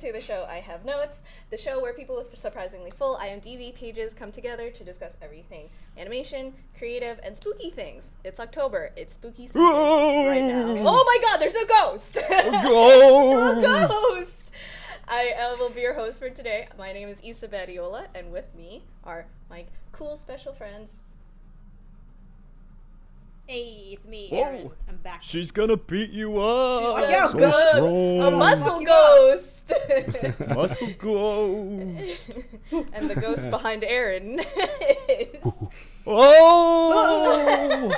To the show I Have Notes, the show where people with surprisingly full IMDb pages come together to discuss everything animation, creative, and spooky things. It's October. It's spooky season right now. Oh my god, there's a ghost! a Ghost! ghost! I uh, will be your host for today. My name is Isa Badiola, and with me are my cool special friends. Hey, it's me, Whoa. Aaron. I'm back. She's gonna beat you up. a yo, So ghost! strong. A muscle ghost! Muscle ghost. and the ghost behind Aaron is. Oh!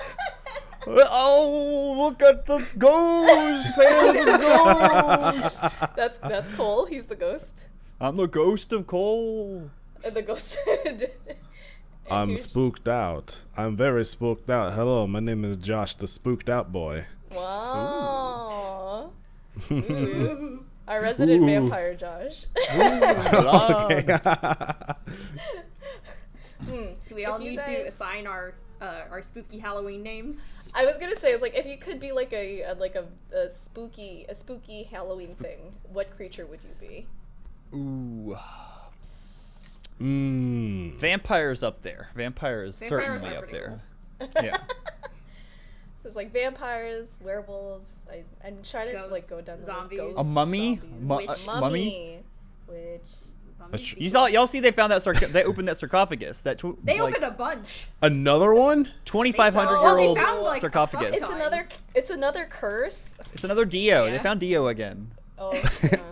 oh, look at this ghost! There's a ghost! That's that's Cole. He's the ghost. I'm the ghost of Cole. And the ghost. And I'm spooked out. I'm very spooked out. Hello, my name is Josh, the spooked out boy. Wow. Ooh. Our resident Ooh. vampire, Josh. okay. Hmm. Do we all need guys- to assign our uh, our spooky Halloween names? I was gonna say, it's like if you could be like a, a like a, a spooky a spooky Halloween thing, what creature would you be? Ooh. Mmm. Vampires up there. Vampires Vampires certainly up pretty there. Yeah. There's like vampires, werewolves. I I'm trying to like go down the zombies. list. A Ghosts, mummy? zombies. Mu- Witch. uh, mummy? Witch. That's tr- You saw, y'all see they found that sarc- they opened that sarcophagus. That tw- They like, opened a bunch. Another one? 2,500 Well, year they old found, like, sarcophagus. It's another it's another curse. It's another Dio. They found Dio again. Oh,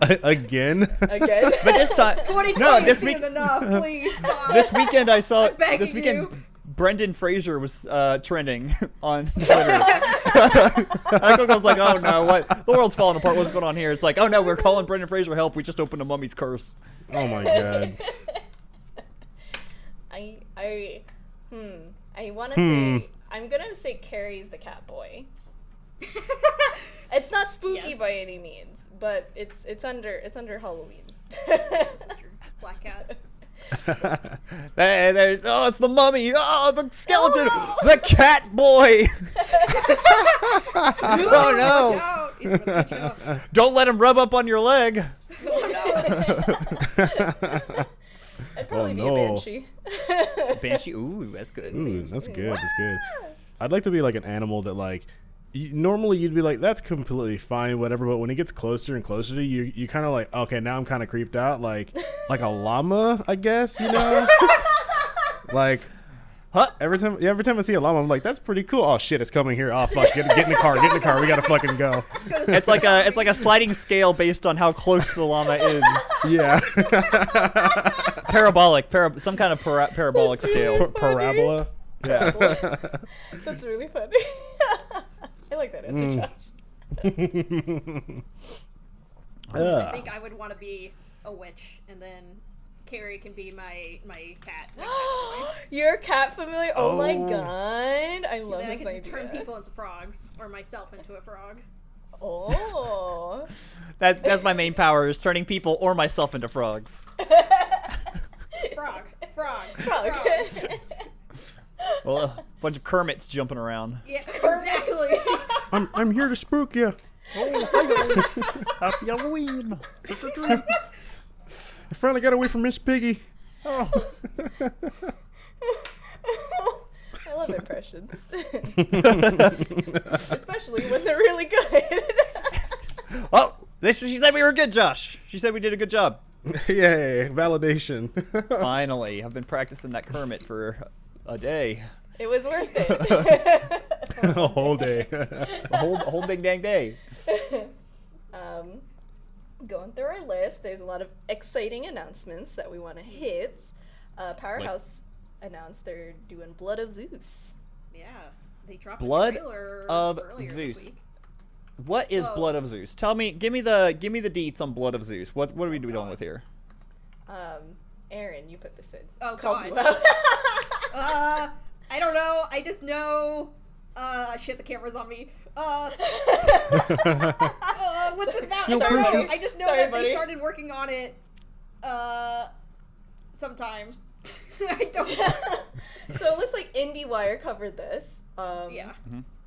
Again? again. But this time, 2020 no, this isn't week, enough. Please stop. this weekend I saw. I'm begging This weekend, you. Brendan Fraser was uh, trending on Twitter. I was like, "Oh no, what? The world's falling apart. What's going on here?" It's like, "Oh no, we're calling Brendan Fraser for help. We just opened a mummy's curse." Oh my god. I I hmm. I want to Hmm. say I'm gonna say Carrie's the cat boy. It's not spooky Yes. by any means, but it's it's under it's under Halloween. Black cat. Hey, there's oh, it's the mummy. Oh, the skeleton. The cat boy. oh no! Watch out. He's gonna beat you up. Don't let him rub up on your leg. I'd probably Oh, be no. a banshee. Banshee. Ooh, that's good. Ooh, that's good. That's good. I'd like to be like an animal that like you, normally you'd be like that's completely fine whatever but when it gets closer and closer to you you kind of like okay now i'm kind of creeped out like like a llama i guess you know like Huh? every time yeah, every time i see a llama i'm like that's pretty cool oh shit it's coming here oh fuck get, get in the car get in the car we gotta fucking go It's like a it's like a sliding scale based on how close the llama is. yeah Parabolic, para- some kind of para- parabolic That's scale. Pa- parabola Yeah. That's really funny. I like that answer, Mm. Josh. I think I would want to be a witch, and then Carrie can be my my cat. My cat boy. You're cat familiar? Oh, my Oh. god. I love Then I can idea. turn people into frogs, or myself into a frog. Oh. That's that's my main power is turning people or myself into frogs. Frog, frog, Frog. frog. Well, a bunch of Kermits jumping around. Yeah, exactly. I'm, I'm here to spook you Oh, Happy Halloween. i finally got away from miss piggy Oh. I love impressions. Especially when they're really good. Oh, this, she said we were good, Josh. She said we did a good job. yay validation Finally, I've been practicing that Kermit for a day, it was worth it. a whole day a whole a whole big dang day. um, going through our list, there's a lot of exciting announcements that we want to hit. Uh, Powerhouse announced they're doing Blood of Zeus. yeah, they dropped Blood a trailer of earlier this Zeus. week. What is Whoa. Blood of Zeus? Tell me, give me the give me the deets on Blood of Zeus. What what are we doing God. with here? Um, Aaron, you put this in. Oh, Calls God. Uh, I don't know. I just know. Uh, shit, the camera's on me. Uh, uh what's it about? I No don't know. I just know Sorry, that buddy. they started working on it. Uh, sometime. I don't. so it looks like IndieWire covered this. Um, Yeah.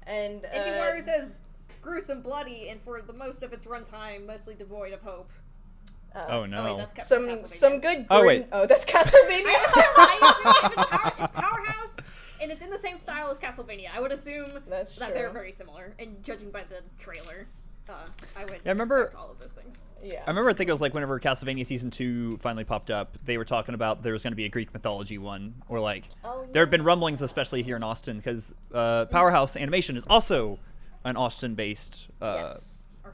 And uh, IndieWire says gruesome, bloody, and for the most of its runtime, mostly devoid of hope. Uh, Oh no. Oh wait, that's Ca- Some some good. Oh, wait. Oh, that's Castlevania. I assume, I it's, power, it's Powerhouse, and it's in the same style as Castlevania. I would assume That's that they're very similar. And judging by the trailer, uh, I would Yeah, I remember- all of those things. yeah. I remember I think it was like whenever Castlevania season two finally popped up, they were talking about there was going to be a Greek mythology one, or like Oh, yeah. there have been rumblings, especially here in Austin, because uh, Powerhouse Animation is also an Austin-based uh, yes.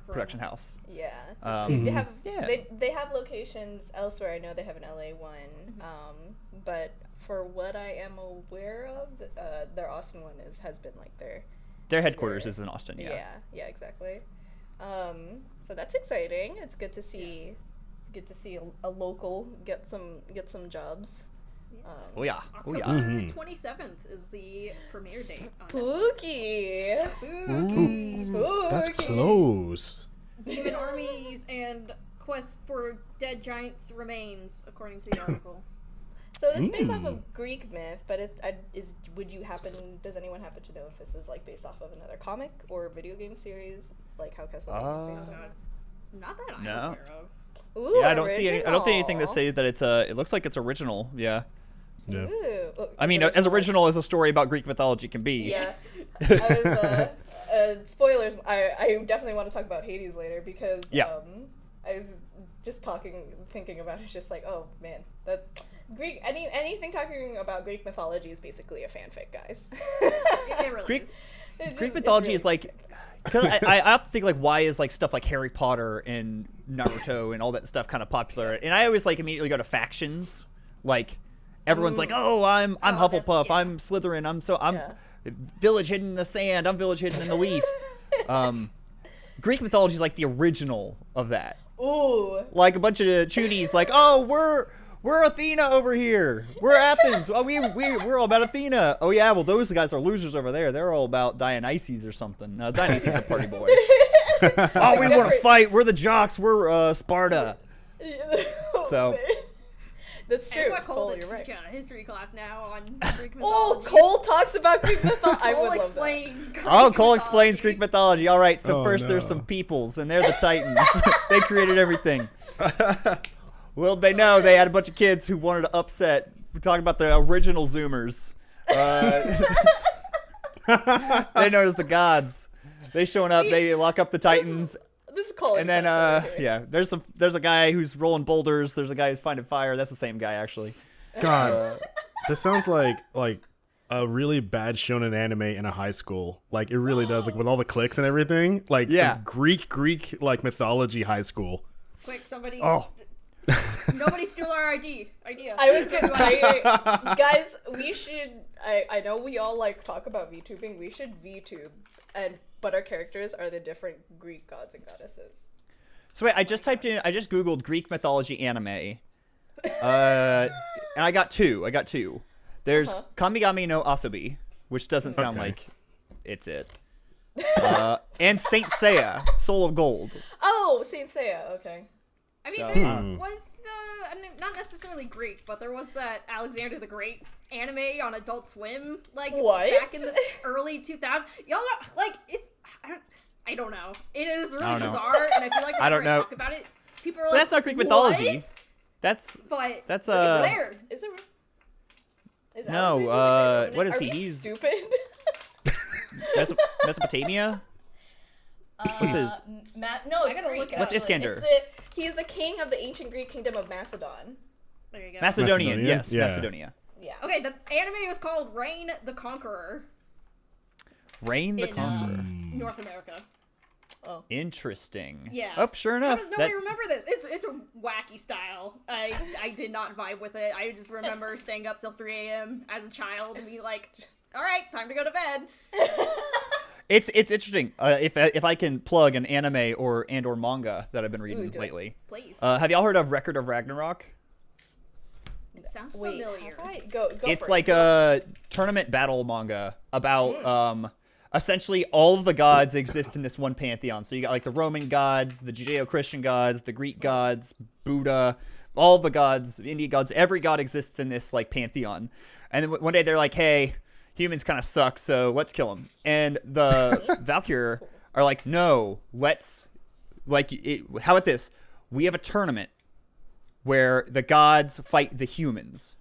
Production house. Yeah. So Um, they have Yeah. they they have locations elsewhere. I know they have an LA one, Mm-hmm. um, but for what I am aware of, uh, their Austin one is has been like their Their headquarters Yeah. is in Austin. yeah Yeah. yeah, exactly. Um, so that's exciting. It's good to see good to see a, a local get some get some jobs. Um, Oh yeah. Oh yeah. October Mhm. 27th is the premiere date. On Spooky. Spooky. Spooky. That's close. Demon armies and quest for dead giants remains, according to the article. So this is based off of Greek myth, but it I, is. Would you happen? Does anyone happen to know if this is like based off of another comic or video game series, like how Castlevania is based Uh, on? Not that I'm No. aware of. Ooh, Yeah, I don't see any. I don't see anything that original. say that it's uh It looks like it's original. Yeah. Yeah. Ooh. Oh, I mean, it's as original as a story about Greek mythology can be. Yeah. I was, uh, uh, spoilers. I, I definitely want to talk about Hades later because Yeah. um, I was just talking, thinking about it. It's just like, oh man, that Greek any anything talking about Greek mythology is basically a fanfic, guys. It, it really Greek- just- Greek mythology really is like, cause I, I, I think like why is like stuff like Harry Potter and Naruto and all that stuff kind of popular? And I always like immediately go to factions, like everyone's like, oh, I'm I'm Oh, Hufflepuff, yeah. I'm Slytherin, I'm so I'm Yeah. Village hidden in the sand, I'm village hidden in the leaf. um, Greek mythology is like the original of that. Ooh. Like a bunch of chunies, like, oh, we're we're Athena over here. We're Athens. Oh, we we we're all about Athena. Oh yeah, well those guys are losers over there. They're all about Dionysus or something. No, Dionysus is a party boy. oh, we want to fight. We're the jocks. We're uh, Sparta. So- That's true. That's what Cole Cole, did you're right. teach a history class now on Greek mythology. Oh, Cole talks about Greek mythology. I Cole would love that. explains. Greek Oh, Cole explains Greek mythology. All right, so Oh, first there's some peoples, and they're the Titans. they created everything. Well, they know they had a bunch of kids who wanted to upset. We're talking about the original Zoomers. Uh, they known as the gods. They showing up. They lock up the Titans, This is Cole. and then uh, yeah, there's some. There's a guy who's rolling boulders. There's a guy who's finding fire. That's the same guy actually. God, this sounds like like a really bad shonen anime in a high school. Like it really does, like with all the clicks and everything. Like Yeah. Greek Greek like mythology high school. Quick, somebody. Oh. Nobody steal our ID. Idea. I was gonna say, guys, we should. I I know we all like talk about VTubing. We should VTube, and but our characters are the different Greek gods and goddesses. So wait, I just typed in. I just googled Greek mythology anime. Uh, and I got two. I got two. There's Uh-huh. Kamigami no Asobi, which doesn't sound Okay. like it's it. Uh, and Saint Seiya, Soul of Gold. Oh, Saint Seiya. Okay. I mean, So- there Hmm. was the I mean, not necessarily Greek, but there was that Alexander the Great anime on Adult Swim, like What? back in the early 2000s. Y'all know, like it's I don't, I don't know. It is really don't know. bizarre, and I feel like I whenever don't know. talk about it, people are like, that's not Greek "What?" mythology. That's But That's, look, uh, it's there. Is it? Is No, uh, what is Are he? He's- stupid. Meso- Mesopotamia. What's his? Uh, Ma- no, it's gotta Greek. look What's. Iskandar? It's the, he's the king of the ancient Greek kingdom of Macedon. There you go. Macedonian. Macedonian? Yes, Yeah. Macedonia. Yeah. okay, the anime was called Reign the Conqueror Reign the in Conqueror. uh, North America. Oh. Interesting. Yeah. Oh, sure How enough. does nobody that- remember this? It's it's a wacky style. I I did not vibe with it. I just remember staying up till 3 a.m. as a child and be like, all right, time to go to bed. It's it's interesting. Uh, if if I can plug an anime or and or manga that I've been reading Ooh, do it. lately. Please. Uh, have y'all heard of Record of Ragnarok? it sounds Wait, familiar. have I? Go, go it's for like it. a tournament battle manga about Mm. um essentially all of the gods exist in this one pantheon. So you got like the Roman gods, the Judeo-Christian gods, the Greek gods, Buddha, all the gods, Indian gods, every god exists in this like pantheon. And then one day they're like, "Hey, humans kind of suck, so let's kill them." And the Valkyr are like, "No, let's like it, how about this? We have a tournament where the gods fight the humans,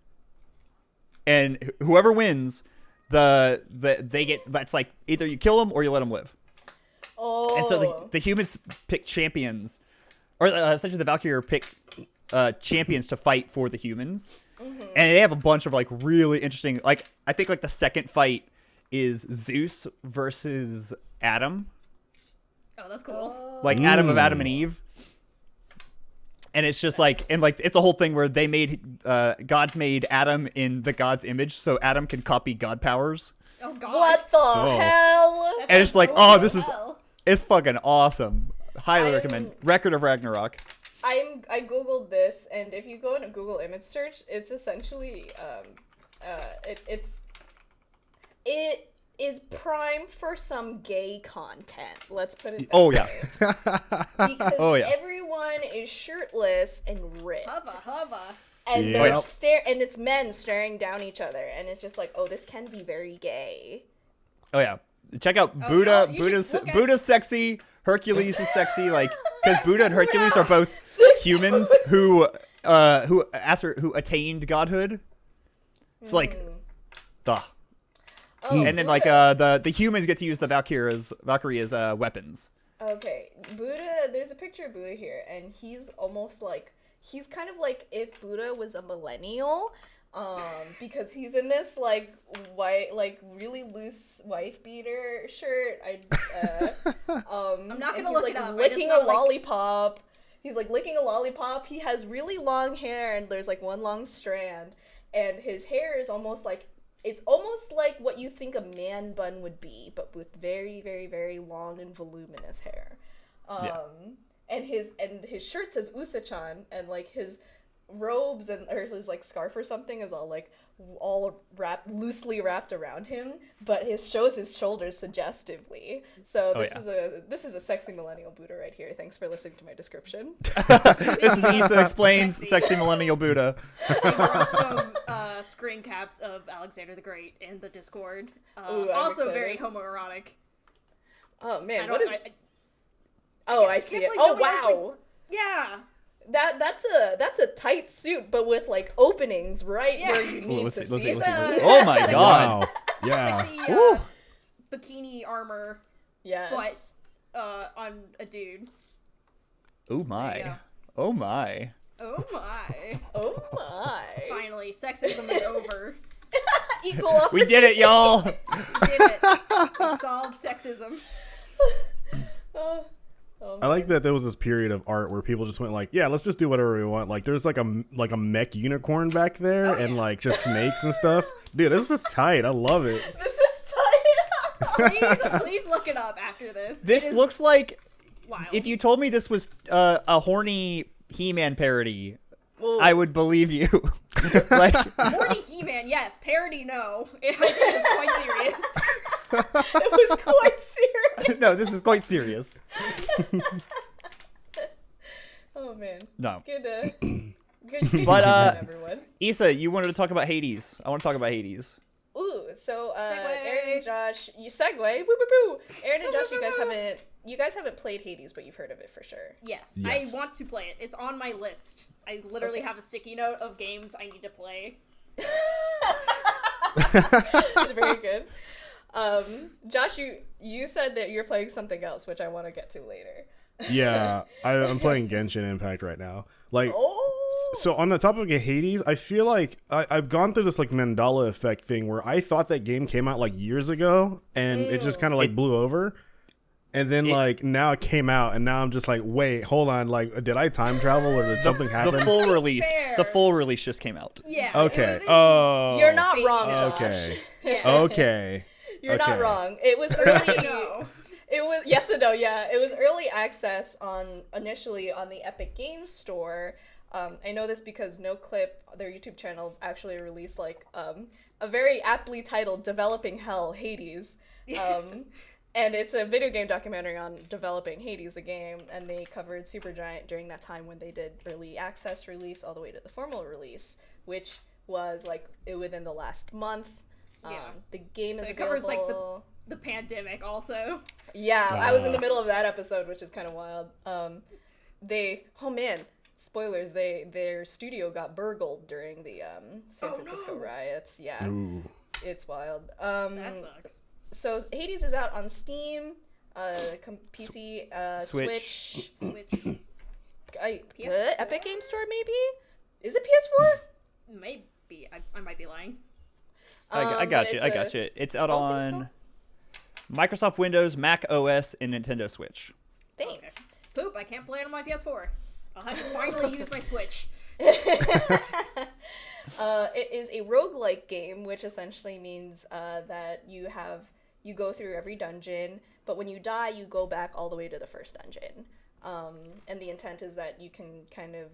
and whoever wins, the the they get that's like either you kill them or you let them live. Oh. And so the, the humans pick champions, or uh, essentially the Valkyrie pick uh, champions to fight for the humans, Mm-hmm. and they have a bunch of like really interesting. Like I think like the second fight is Zeus versus Adam, Oh, that's cool. like Adam of. Adam and Eve. And it's just like, and like, it's a whole thing where they made, uh, God made Adam in the God's image, so Adam can copy God powers. Oh god. what the Oh. hell? That And it's like, oh, as this is- It's fucking awesome. Highly I'm- recommend. Record of Ragnarok. I'm I googled this, and if you go into Google image search, it's essentially um, uh, it, it's it is prime for some gay content. Let's put it. That Oh, yeah. because Oh, yeah. everyone is shirtless and ripped, Hubba hubba. and they're Yep. stare, and it's men staring down each other, and it's just like, oh, this can be very gay. Oh, yeah. Check out Oh, Buddha. no, you should Buddha's, Buddha's sexy. Hercules is sexy. Like, because Buddha and Hercules are both humans who, uh, who, after, who attained godhood. It's like, duh. Oh, and then like uh the the humans get to use the Valkyrie as Valkyrie as uh weapons. Okay, Buddha. There's a picture of Buddha here, and he's almost like he's kind of like if Buddha was a millennial, um, because he's in this like white, like really loose wife beater shirt. I, uh, um, I'm not gonna look like it up. I just licking know, a like- lollipop. He's like licking a lollipop. He has really long hair, and there's like one long strand, and his hair is almost like it's almost like what you think a man bun would be, but with very, very, very long and voluminous hair. Um, Yeah. and his and his shirt says Usachan, and like his robes and or his like scarf or something is all like all wrapped loosely wrapped around him, but his shows his shoulders suggestively. So Oh, this yeah. is a this is a sexy millennial Buddha right here. Thanks for listening to my description. this is Issa explains Sexy. sexy millennial Buddha. They were some uh, screen caps of Alexander the Great in the Discord. Uh, Ooh, also excited. very homoerotic. Oh man, what is? I, I- oh, I can't see it. Oh nobody else, like- wow. yeah. That that's a that's a tight suit, but with like openings right Yeah. where you Ooh, need let's to see, let's see. see, it. let's see, It's let's a- see. Oh my god. Wow. Yeah. Sexy Woo. uh, bikini armor, Yes. but uh, on a dude. Oh my. go. Oh my. Oh my! Oh my. Finally, sexism is over. Equal opportunity. We did it, y'all. We did it. We solved sexism. Oh, oh, I like that there was this period of art where people just went like, yeah, let's just do whatever we want. Like there's like a like a mech unicorn back there Oh, and yeah. like just snakes and stuff. Dude, this is tight. I love it. This is tight. Please, please look it up after this. This It is looks like wild. if you told me this was uh, a horny He-Man parody, Well, I would believe you. like Horny He-Man, yes. Parody, no. I think it's quite serious. it was quite serious. no, this is quite serious. Oh man. No. Good. Uh, good. good But, evening, uh, everyone. Issa, you wanted to talk about Hades. I want to talk about Hades. Ooh, so uh, Segue. Aaron and Josh, you segue. Woo woo woo. Aaron and Josh, you guys woo, woo. haven't you guys haven't played Hades, but you've heard of it for sure. Yes, Yes. I want to play it. It's on my list. I literally Okay. have a sticky note of games I need to play. Very good. Um, Josh, you you said that you're playing something else, which I want to get to later. Yeah, I, I'm playing Genshin Impact right now. Like, Oh. so on the topic of Hades, I feel like I, I've gone through this like Mandela effect thing where I thought that game came out like years ago and it just kind of like It- blew over. And then It- like now it came out and now I'm just like, wait, hold on, like did I time travel or did something happen? The full release. fair. The full release just came out. Yeah. okay. Oh. You're not wrong, Josh. Okay. Yeah. Okay. You're not wrong. It was Really, early. no. It was yes and no. Yeah, it was early access on initially on the Epic Games Store. Um, I know this because NoClip, their YouTube channel, actually released like um, a very aptly titled "Developing Hell Hades," um, and it's a video game documentary on developing Hades, the game. And they covered Supergiant during that time when they did early access release all the way to the formal release, which was like within the last month. Um, Yeah. The game So is it covers, like, the- The pandemic also. Yeah, I was in the Ah. middle of that episode, which is kind of wild. Um, they, oh man, spoilers, they their studio got burgled during the um, San Oh, Francisco no. riots. Yeah, Ooh. it's wild. Um, That sucks. so Hades is out on Steam, uh, com- PC, uh, Switch. Switch, Which I, PS4? uh, Epic Game Store, maybe. Is it PS4? maybe I, I might be lying. I, I Um, got you. I got you. It's out thanks, on Microsoft Windows, Mac OS, and Nintendo Switch. Thanks. Okay. Poop, I can't play it on my PS4. I'll have to finally use my Switch. Uh, it is a roguelike game, which essentially means uh, that you have you go through every dungeon, but when you die, you go back all the way to the first dungeon. Um, and the intent is that you can kind of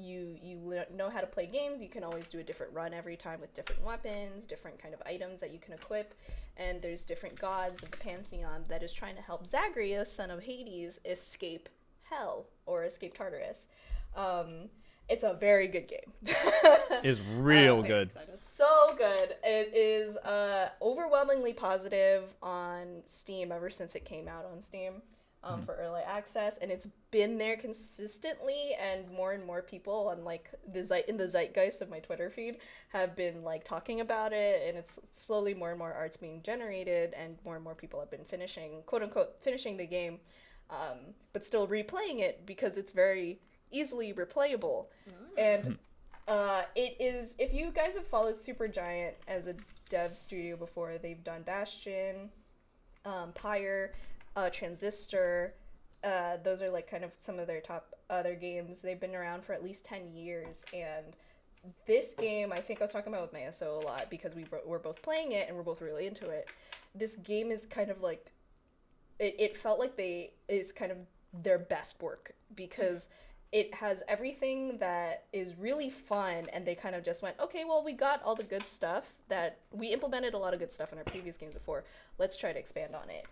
you you know how to play games. You can always do a different run every time with different weapons, different kind of items that you can equip, and there's different gods of the pantheon that is trying to help Zagreus, son of Hades, escape hell or escape Tartarus. Um, it's a very good game. Is real good. excited. so good. It is uh, overwhelmingly positive on Steam ever since it came out on Steam um, for early access, and it's been there consistently. And more and more people on like the zeit- in the zeitgeist of my Twitter feed have been like talking about it, and it's slowly more and more art's being generated, and more and more people have been finishing quote unquote finishing the game, um, but still replaying it because it's very easily replayable, and uh, it is if you guys have followed Supergiant as a dev studio before, they've done Bastion, um, Pyre, uh, Transistor. Uh, those are like kind of some of their top other games. They've been around for at least ten years, and this game I think I was talking about with Mayaso a lot because we were both playing it and we're both really into it. This game is kind of like it, it felt like they it's kind of their best work because it has everything that is really fun and they kind of just went okay well we got all the good stuff that we implemented a lot of good stuff in our previous games before let's try to expand on it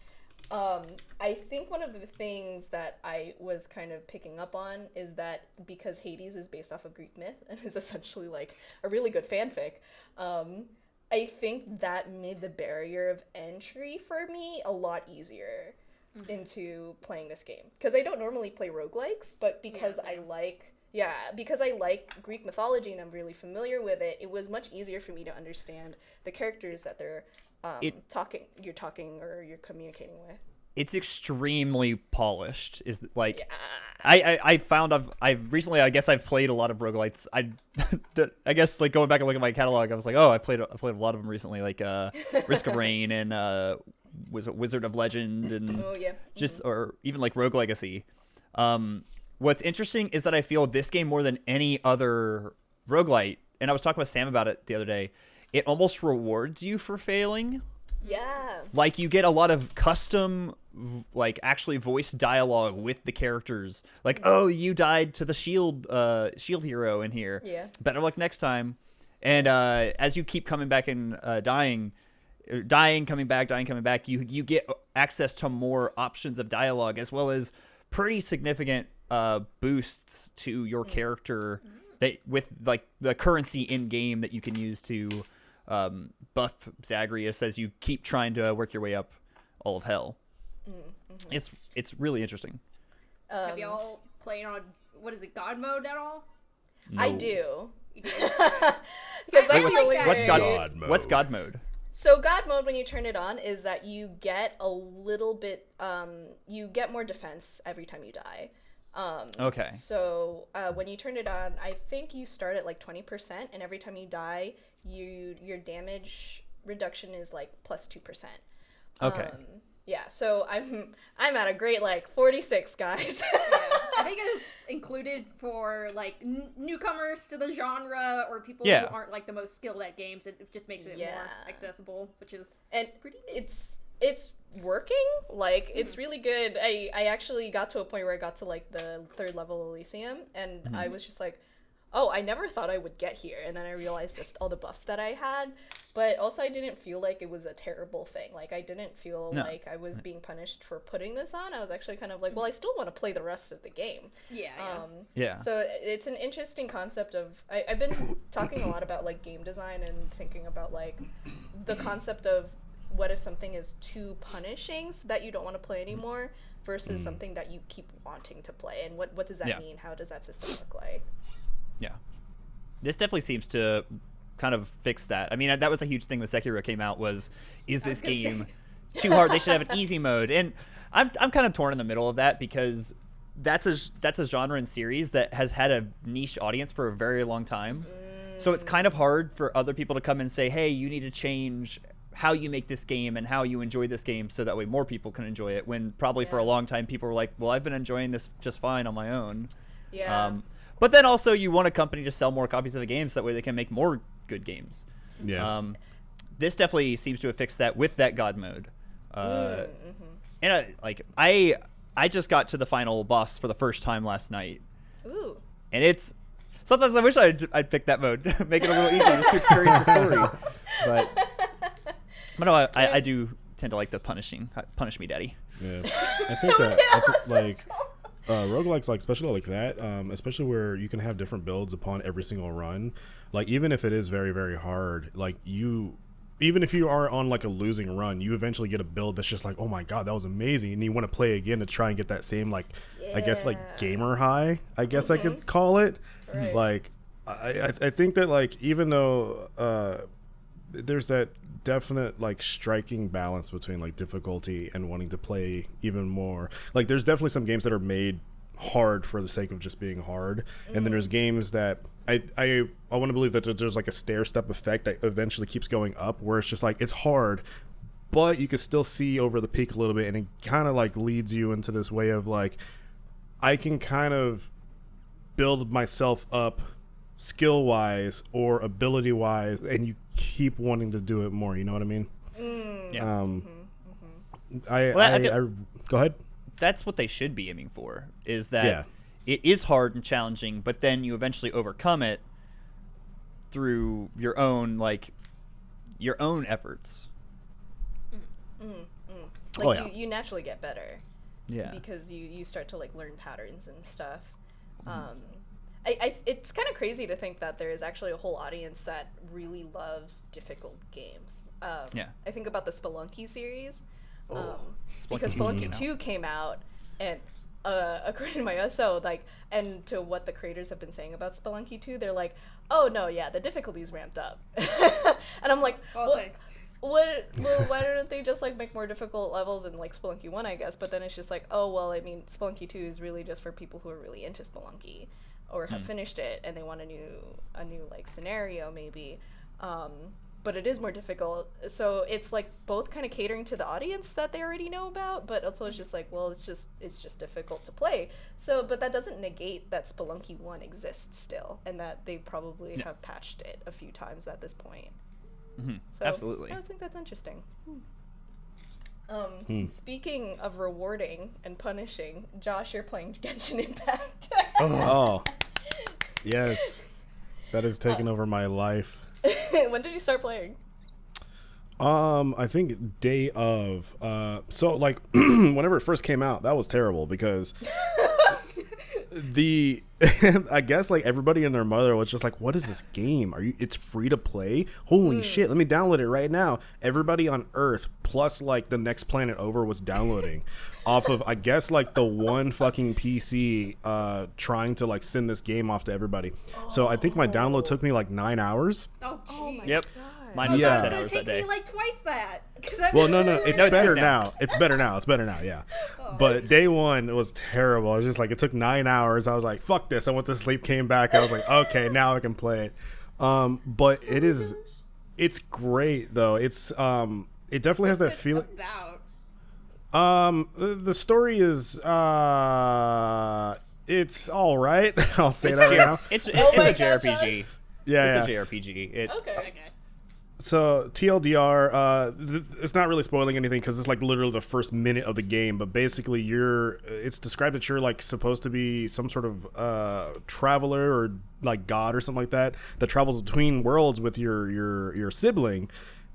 um, I think one of the things that I was kind of picking up on is that because Hades is based off of Greek myth and is essentially like a really good fanfic, um, I think that made the barrier of entry for me a lot easier into playing this game. Because I don't normally play roguelikes, but because I like yeah, because I like Greek mythology and I'm really familiar with it, it was much easier for me to understand the characters that they're um, It- talking you're talking or you're communicating with. It's extremely polished. Is like Yeah. I, I I found I've I've recently I guess I've played a lot of roguelites. I I guess like going back and looking at my catalog, I was like, oh, I played I played a lot of them recently, like uh, Risk of Rain and uh, was Wizard of Legend and Oh yeah. just or even like Rogue Legacy. Um, what's interesting is that I feel this game more than any other roguelite, and I was talking with Sam about it the other day. It almost rewards you for failing. Yeah. Like you get a lot of custom, like actually voice dialogue with the characters. Like, oh, you died to the shield, uh, shield hero in here. Yeah. Better luck next time. And uh, as you keep coming back and uh, dying, uh, dying, coming back, dying, coming back, you you get access to more options of dialogue as well as pretty significant uh, boosts to your character that with like the currency in game that you can use to um, buff Zagreus as you keep trying to work your way up all of hell. It's it's really interesting. Um, Have y'all played on what is it, God mode at all? I No. do. Do? Because I that's like that. What's God, God mode. What's God mode? So God mode, when you turn it on, is that you get a little bit, um, you get more defense every time you die. Um, Okay. So uh, when you turn it on, I think you start at like twenty percent, and every time you die, you your damage reduction is like plus two percent. Okay. Um, yeah. So I'm I'm at a great like forty six, guys. yeah. I think it's included for like n- newcomers to the genre or people Yeah. who aren't like the most skilled at games. It it just makes it Yeah. more accessible, which is and Pretty it's it's working like it's mm-hmm. really good. I i actually got to a point where i got to like the third level elysium and i mm-hmm. was just like oh i never thought i would get here. And then i realized just all the buffs that i had but also i didn't feel like it was a terrible thing. Like i didn't feel No. like i was being punished for putting this on. I was actually kind of like well i mm-hmm. still want to play the rest of the game. Yeah. yeah. um, Yeah. so it's an interesting concept of I, I've been talking a lot about like game design and thinking about like the concept of what if something is too punishing so that you don't want to play mm-hmm. anymore versus mm-hmm. something that you keep wanting to play and what what does that Yeah. mean how does that system look like Yeah. This definitely seems to kind of fix that. I mean, that was a huge thing when Sekiro came out was is was this gonna say. game too hard? They should have an easy mode. And I'm I'm kind of torn in the middle of that because that's a that's a genre and series that has had a niche audience for a very long time. So it's mm. kind of hard for other people to come and say, "Hey, you need to change how you make this game and how you enjoy this game so that way more people can enjoy it." When probably for a long time people were like, "Well, I've been enjoying this just fine on my own." yeah Um, but then also, you want a company to sell more copies of the game so that way they can make more good games. Yeah. Um, this definitely seems to have fixed that with that God mode. Uh, Mm-hmm. And I, like I, I just got to the final boss for the first time last night, ooh and it's sometimes I wish I'd, I'd pick that mode, make it a little easier just to experience the story. But, but no, I, I, I do tend to like the punishing, punish me, daddy. Yeah, I think that I think, like uh, roguelikes, like especially like that, um, especially where you can have different builds upon every single run. Like even if it is very very hard, like you, even if you are on like a losing run, you eventually get a build that's just like, oh my god, that was amazing, and you want to play again to try and get that same like, I guess like gamer high, I guess I could call it. Right. Like, I I, I think that like even though uh, there's that definite like striking balance between like difficulty and wanting to play even more. Like there's definitely some games that are made hard for the sake of just being hard, and then mm. there's games that I I I want to believe that there's like a stair step effect that eventually keeps going up, where it's just like it's hard. But you can still see over the peak a little bit, and it kind of like leads you into this way of like, I can kind of build myself up skill wise or ability wise and you keep wanting to do it more you know what i mean? Mm. Yeah. um mm-hmm. Mm-hmm. I, Well, I I, feel- I- go ahead. that's what they should be aiming for is that Yeah. it is hard and challenging but then you eventually overcome it through your own like your own efforts. Mm, mm, oh, like Oh, yeah. you, you naturally get better yeah. because you you start to like learn patterns and stuff. Mm-hmm. Um, I, I it's kind of crazy to think that there is actually a whole audience that really loves difficult games. Um, Yeah. I think about the Spelunky series, um, Spelunky because 2 Spelunky. Two came out, and uh, according to my SO, like, and to what the creators have been saying about Spelunky Two, they're like, oh no, yeah, the difficulty's ramped up, and I'm like, Oh, well, thanks. what well why don't they just like make more difficult levels in like Spelunky 1 I guess but then it's just like oh well I mean Spelunky 2 is really just for people who are really into Spelunky or have finished it and they want a new a new like scenario maybe. Um but it is more difficult. So it's like both kind of catering to the audience that they already know about but also it's just like well it's just it's just difficult to play. So but that doesn't negate that Spelunky 1 exists still and that they probably Yeah. have patched it a few times at this point. Mm-hmm. so absolutely. I think that's interesting. Um, Speaking of rewarding and punishing, Josh, you're playing Genshin Impact. oh yes that has taken over my life when did you start playing? Um, I think day of. Uh, so like whenever it first came out, that was terrible because the I guess like everybody and their mother was just like, "What is this game? Are you? It's free to play? Holy shit! Let me download it right now." Everybody on Earth plus like the next planet over was downloading off of I guess like the one fucking PC uh trying to like send this game off to everybody. So I think my download took me like nine hours. Oh, Oh my jeez. yep God. Mine Oh, was Yeah. about 10 gonna hours take that day me like twice that. 'cause I'm- Well, no, no, it's No, better good now. now. It's better now. It's better now. Yeah. But day one was terrible. It was just like it took nine hours. I was like, "Fuck this!" I went to sleep. Came back. I was like, "Okay, now I can play it." Um, but it is, it's great though. It's um, it definitely has that It's feeling. About. Um, the, the story is uh, it's all right. I'll say that right now. it's, it's, Oh it's my a God, JRPG Yeah, it's yeah. a JRPG it's Okay. So TLDR, uh, th- it's not really spoiling anything because it's like literally the first minute of the game. But basically, you're it's described that you're like supposed to be some sort of uh, traveler or like god or something like that that travels between worlds with your your your sibling.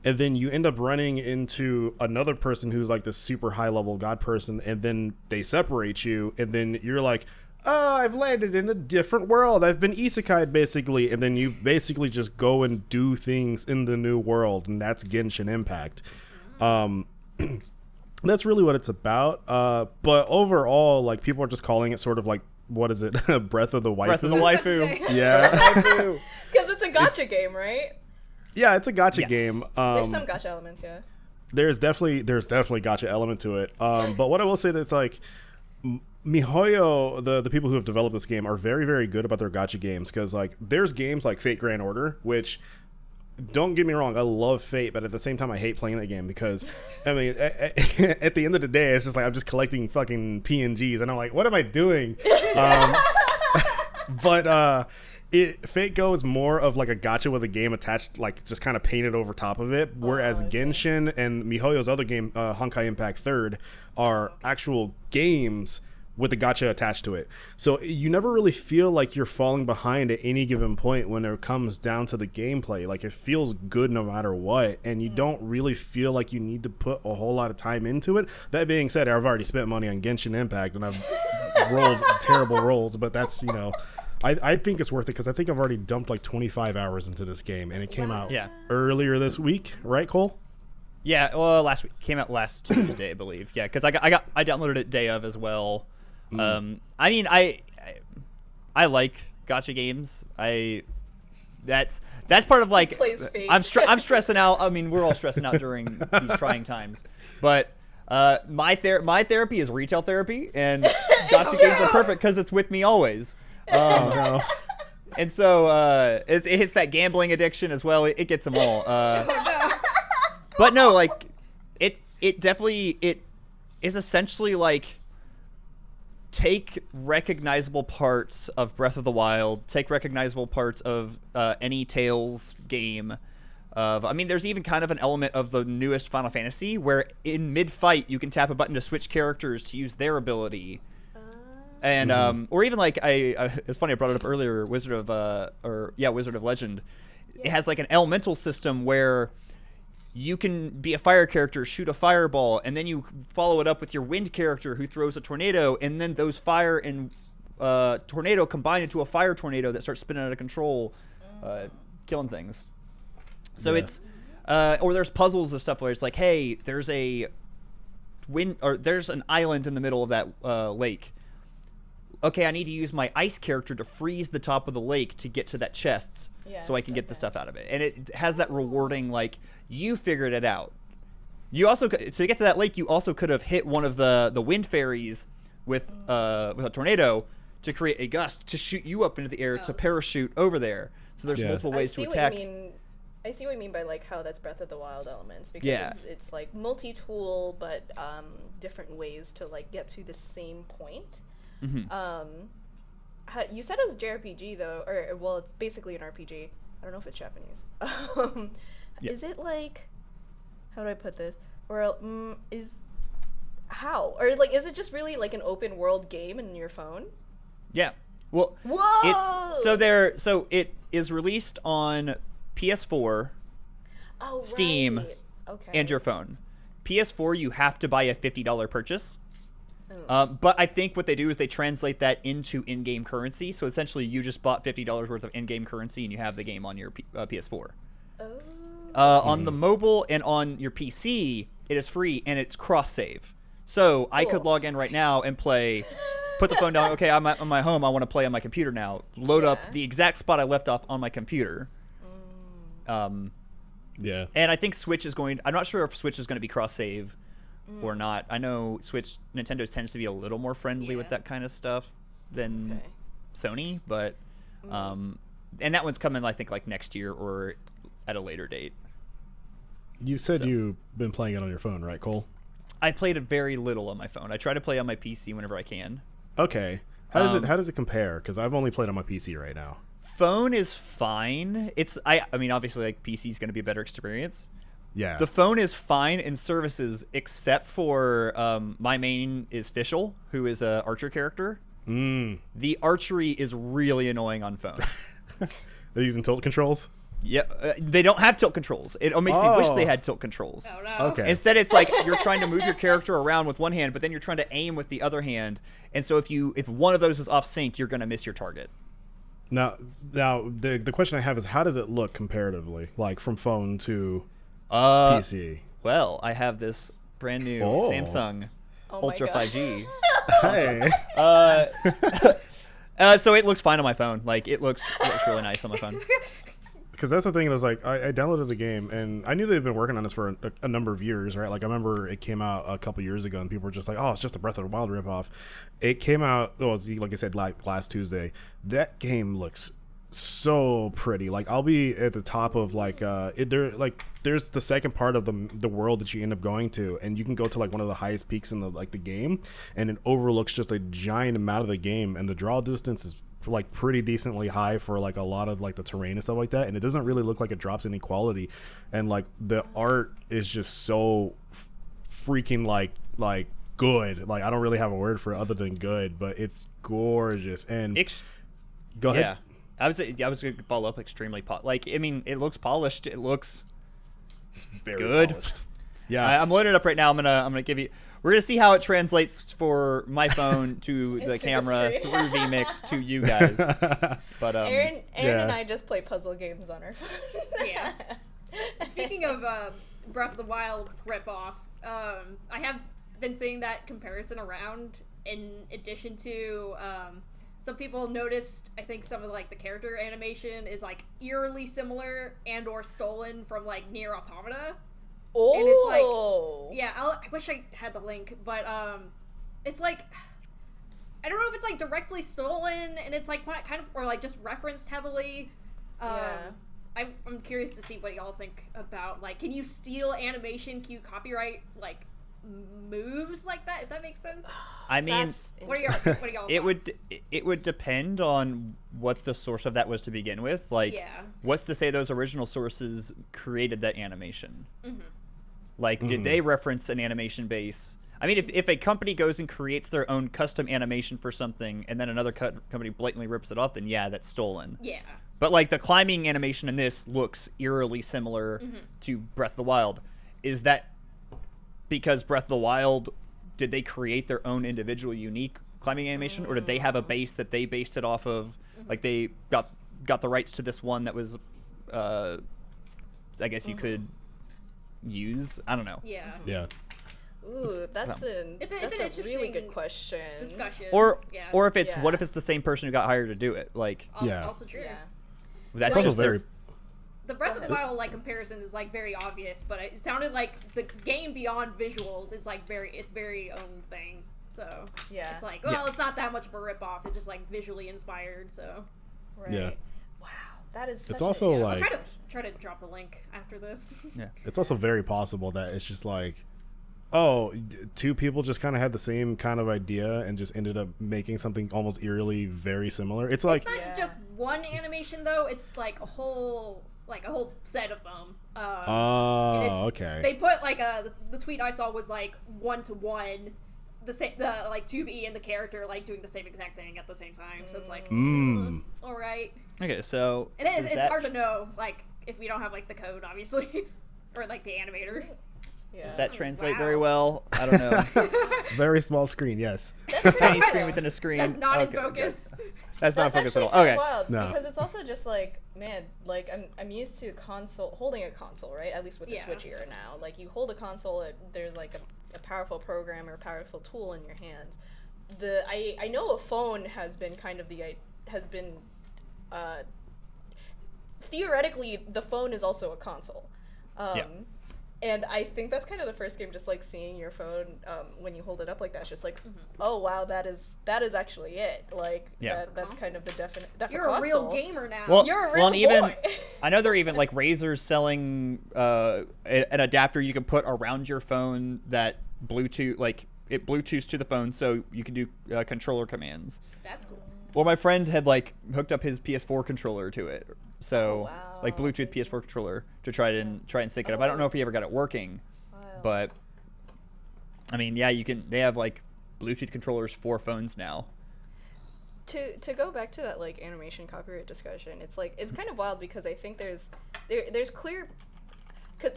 And then you end up running into another person who's like this super high level god person, and then they separate you, and then you're like, oh, I've landed in a different world. I've been isekai basically, and then you basically just go and do things in the new world, and that's Genshin Impact. Um, that's really what it's about. Uh, but overall, like people are just calling it sort of like what is it, Breath of the Waifu? Breath of the waifu. Yeah, Waifu. Because it's a gacha game, right? yeah, it's a gacha Yeah. game. Um, There's some gacha elements, yeah. there's definitely there's definitely gacha element to it. Um, but what I will say that's like M- MiHoYo, the the people who have developed this game are very very good about their gacha games because like there's games like Fate Grand Order which. Don't get me wrong, I love Fate, but at the same time, I hate playing that game because, I mean, at, at the end of the day, it's just like I'm just collecting fucking PNGs, and I'm like, what am I doing? Um, but uh it Fate Go is more of like a gacha with a game attached, like just kind of painted over top of it. Whereas Oh, Genshin and MiHoYo's other game, uh, Honkai Impact Third, are actual games with the gacha attached to it. So you never really feel like you're falling behind at any given point when it comes down to the gameplay. Like it feels good no matter what, and you mm. don't really feel like you need to put a whole lot of time into it. That being said, I've already spent money on Genshin Impact, and I've rolled terrible rolls, but that's you know. I, I think it's worth it because I think I've already dumped like 25 hours into this game, and it came out Yeah. earlier this week, right, Cole? Yeah, well, last week came out last Tuesday, I believe. Yeah, because I got, I got I downloaded it day of as well. Um, I mean, I, I I like gacha games. I that's that's part of like Plays I'm stre- I'm stressing out. I mean, we're all stressing out during these trying times, but. Uh, my ther- my therapy is retail therapy, and gacha games are perfect because it's with me always. Um, No. and so uh, it, it hits that gambling addiction as well. It, it gets them all. Uh, but no, like it it definitely it is essentially like take recognizable parts of Breath of the Wild, take recognizable parts of uh, any Tales game. Of, I mean, there's even kind of an element of the newest Final Fantasy where in mid-fight you can tap a button to switch characters to use their ability and um, or even like I, I, it's funny I brought it up earlier. Wizard of uh, or yeah, Wizard of Legend. It has like an elemental system where you can be a fire character, shoot a fireball, and then you follow it up with your wind character who throws a tornado, and then those fire and uh, tornado combine into a fire tornado that starts spinning out of control, uh, killing things. So Yeah. it's uh, or there's puzzles and stuff where it's like, hey, there's a wind or there's an island in the middle of that uh, lake okay, I need to use my ice character to freeze the top of the lake to get to that chest Yeah, so I can stuff get the stuff out of it. And it has that rewarding, like, you figured it out. You also, cou- to get to that lake, you also could have hit one of the, the wind fairies with, uh, with a tornado to create a gust to shoot you up into the air to Oh. parachute over there. So there's Yeah. multiple I ways see to what attack. you mean. I see what you mean by like how that's Breath of the Wild elements because Yeah. it's, it's like multi-tool but um, different ways to like get to the same point. Mhm. Um, ha- you said it was JRPG though, or well, it's basically an RPG. I don't know if it's Japanese. Um, Yeah. Is it like how do I put this? Or mm, is how or like is it just really like an open world game in your phone? Yeah. Well, Whoa! it's so there. So it is released on PS4 oh, Steam right. Okay. and your phone. PS4, you have to buy a fifty dollar purchase. Oh. Um, but I think what they do is they translate that into in-game currency. So essentially, you just bought fifty dollars worth of in-game currency, and you have the game on your P- uh, PS4. Oh. Uh, On the mobile and on your PC, it is free and it's cross-save. So I could log in right now and play. Put the phone down. Okay, I'm at on my home. I want to play on my computer now. Load up the exact spot I left off on my computer. Mm. Um, Yeah. and I think Switch is going. I'm not sure if Switch is going to be cross-save Mm. or not. I know Switch, Nintendo tends to be a little more friendly with that kind of stuff than Okay. Sony, but um, and that one's coming. I think like next year or at a later date. You said So- you've been playing it on your phone, right, Cole? I played it very little on my phone. I try to play on my PC whenever I can. Okay. How does Um, it How does it compare? Because I've only played on my PC right now. Phone is fine. It's I. I mean, obviously, like PC is going to be a better experience. Yeah. The phone is fine in services, except for um, my main is Fischl, who is a archer character. mm. The archery is really annoying on phone. They're using tilt controls. yeah, uh, they don't have tilt controls. It makes me wish they Oh. had tilt controls. Oh no. Okay. Instead, it's like you're trying to move your character around with one hand, but then you're trying to aim with the other hand. And so if you if one of those is off sync, you're gonna miss your target. Now, now the the question I have is how does it look comparatively, like from phone to Uh, PC? Well, I have this brand new Oh. Samsung Oh Ultra God. 5G. Hey. Uh, uh, so it looks fine on my phone. Like it looks it looks really nice on my phone. because that's the thing. It was like I, I downloaded the game and I knew they'd been working on this for a, a number of years, right? Like I remember it came out a couple years ago and people were just like, "Oh, it's just a Breath of the Wild ripoff." It came out, oh, it was, like I said, like last Tuesday. That game looks so pretty. Like I'll be at the top of like uh, it, there like there's the second part of the the world that you end up going to, and you can go to like one of the highest peaks in the like the game, and it overlooks just a giant amount of the game, and the draw distance is like pretty decently high for like a lot of like the terrain and stuff like that and it doesn't really look like it drops any quality and like the art is just so freaking like like good. Like i don't really have a word for it other than good but it's gorgeous and Ex- go ahead. Yeah, I was I was gonna follow up extremely po- like I mean it looks polished. It looks Very good. polished. yeah I, I'm loading it up right now. I'm gonna I'm gonna give you. We're gonna see how it translates for my phone to the the camera screen. through vMix to you guys. But um, Aaron, Aaron and yeah. I just play puzzle games on our phones. Yeah. Speaking of uh, Breath of the Wild ripoff, um, I have been seeing that comparison around. In addition to, um, some people noticed. I think some of like the character animation is like eerily similar and or stolen from like NieR Automata. oh, And it's like- Yeah, I'll, I wish I had the link, but um, it's like I don't know if it's like directly stolen and it's like kind of or like just referenced heavily. Um, Yeah. I, I'm curious to see what y'all think about like, can you steal animation, cue copyright like moves like that? If that makes sense. I mean, That's What are your what are y'all? it would thoughts? d- it would depend on what the source of that was to begin with. Like, Yeah. what's to say those original sources created that animation? Mm-hmm. Like, did they reference an animation base? I mean, if, if a company goes and creates their own custom animation for something, and then another co- company blatantly rips it off, then yeah, that's stolen. Yeah. But like the climbing animation in this looks eerily similar Mm-hmm. to Breath of the Wild. Is that because Breath of the Wild did they create their own individual unique climbing animation or did they have a base that they based it off of Mm-hmm. like they got got the rights to this one that was uh I guess you could use. I don't know. Mm-hmm. Yeah. yeah Ooh, that's an It's a- that's an a really good question. Discussion. Or yeah. or if it's Yeah. what if it's the same person who got hired to do it? Like also, Yeah. also true. Yeah. that's it's also very The Breath of the Wild like comparison is like very obvious, but it sounded like the game beyond visuals is like very its very own thing. So Yeah. it's like, well, Yeah. it's not that much of a ripoff. It's just like visually inspired. So Right. Yeah. Wow, that is. It's such a- also, yeah. I'll like- try to try to drop the link after this. yeah. it's also very possible that it's just like Oh, two people just kind of had the same kind of idea and just ended up making something almost eerily very similar it's like it's not Yeah. just one animation though. It's like a whole like a whole set of them. Um, oh okay They put like a the, the tweet I saw was like one to one, the same the like 2B and the character like doing the same exact thing at the same time. So it's like, Mm. all right. Okay, so It is. does It's that- hard to know like if we don't have like the code, obviously, or like the animator. Yeah. Does that translate Wow. very well? I don't know. very small screen yes Tiny screen within a screen. That's not Okay, in focus. That's not That's focused at all. Okay. wild No. because it's also just like man, like I'm I'm used to console holding a console, right? At least with the Yeah. Switch era now. Like you hold a console, it, there's like a, a powerful program or a powerful tool in your hands. The I I know a phone has been kind of the i- has been uh, theoretically the phone is also a console. Um, Yeah. And I think that's kind of the first game, just like seeing your phone um, when you hold it up like that. It's just like, Mm-hmm. oh wow, that is that is actually it. Like, Yeah. that, It's that's kind of the definite. That's You're a, a, real gamer now. Well, You're a well, real and even. I know they're even like Razer's selling uh, an adapter you can put around your phone that Bluetooth like it Bluetooths to the phone, so you can do uh, controller commands. that's cool. Well, my friend had like hooked up his PS4 controller to it, so Oh, like. Oh. Bluetooth PS4 controller to try and try and sync it up. I don't know if he ever got it working, but I mean, yeah, you can. They have like Bluetooth controllers for phones now. to to go back to that like animation copyright discussion, it's like it's kind of wild because I think there's there there's clear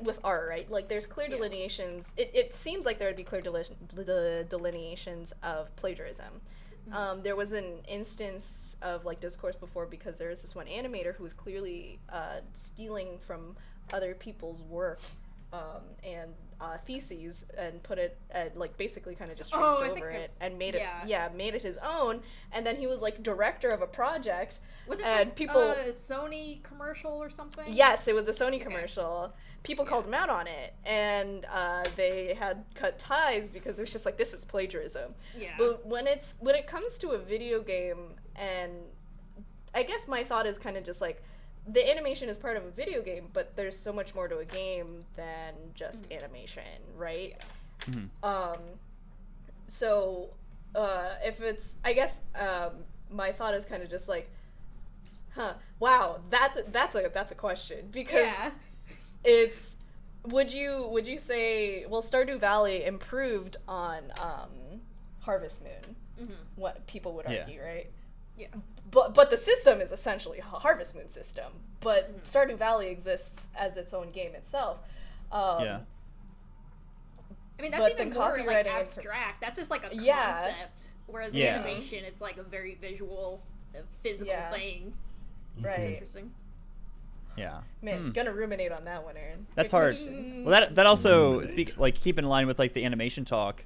with art, right? Like there's clear Yeah. delineations. It, it seems like there would be clear deli- the delineations of plagiarism. Um, there was an instance of like discourse before because there was this one animator who was clearly uh, stealing from other people's work um, and uh, feces and put it at, like basically kind of just Oh, traced think over it and made it yeah. yeah made it his own and then he was like director of a project Was it and like people a Sony commercial or something? Yes, it was a Sony commercial. People called him out on it, and uh, they had cut ties because it was just like this is plagiarism. Yeah. But when it's when it comes to a video game, and I guess my thought is kind of just like the animation is part of a video game, but there's so much more to a game than just animation, right? Yeah. Um, so uh, if it's, I guess um, my thought is kind of just like, huh, wow, that that's a that's a question because Yeah. It's would you would you say well Stardew Valley improved on um, Harvest Moon? What people would Yeah. argue, right? Yeah. But but the system is essentially a Harvest Moon system. But Stardew Valley exists as its own game itself. Um, yeah. I mean, that's even more like copywriting and pr- abstract. That's just like a Yeah. concept. Whereas Yeah. animation, it's like a very visual, uh, physical Yeah. thing. It's Right. interesting. Yeah. Man, Hmm. gonna ruminate on that one, Aaron. That's Good hard. questions. Well, that that also Ruminate. speaks like keep in line with like the animation talk,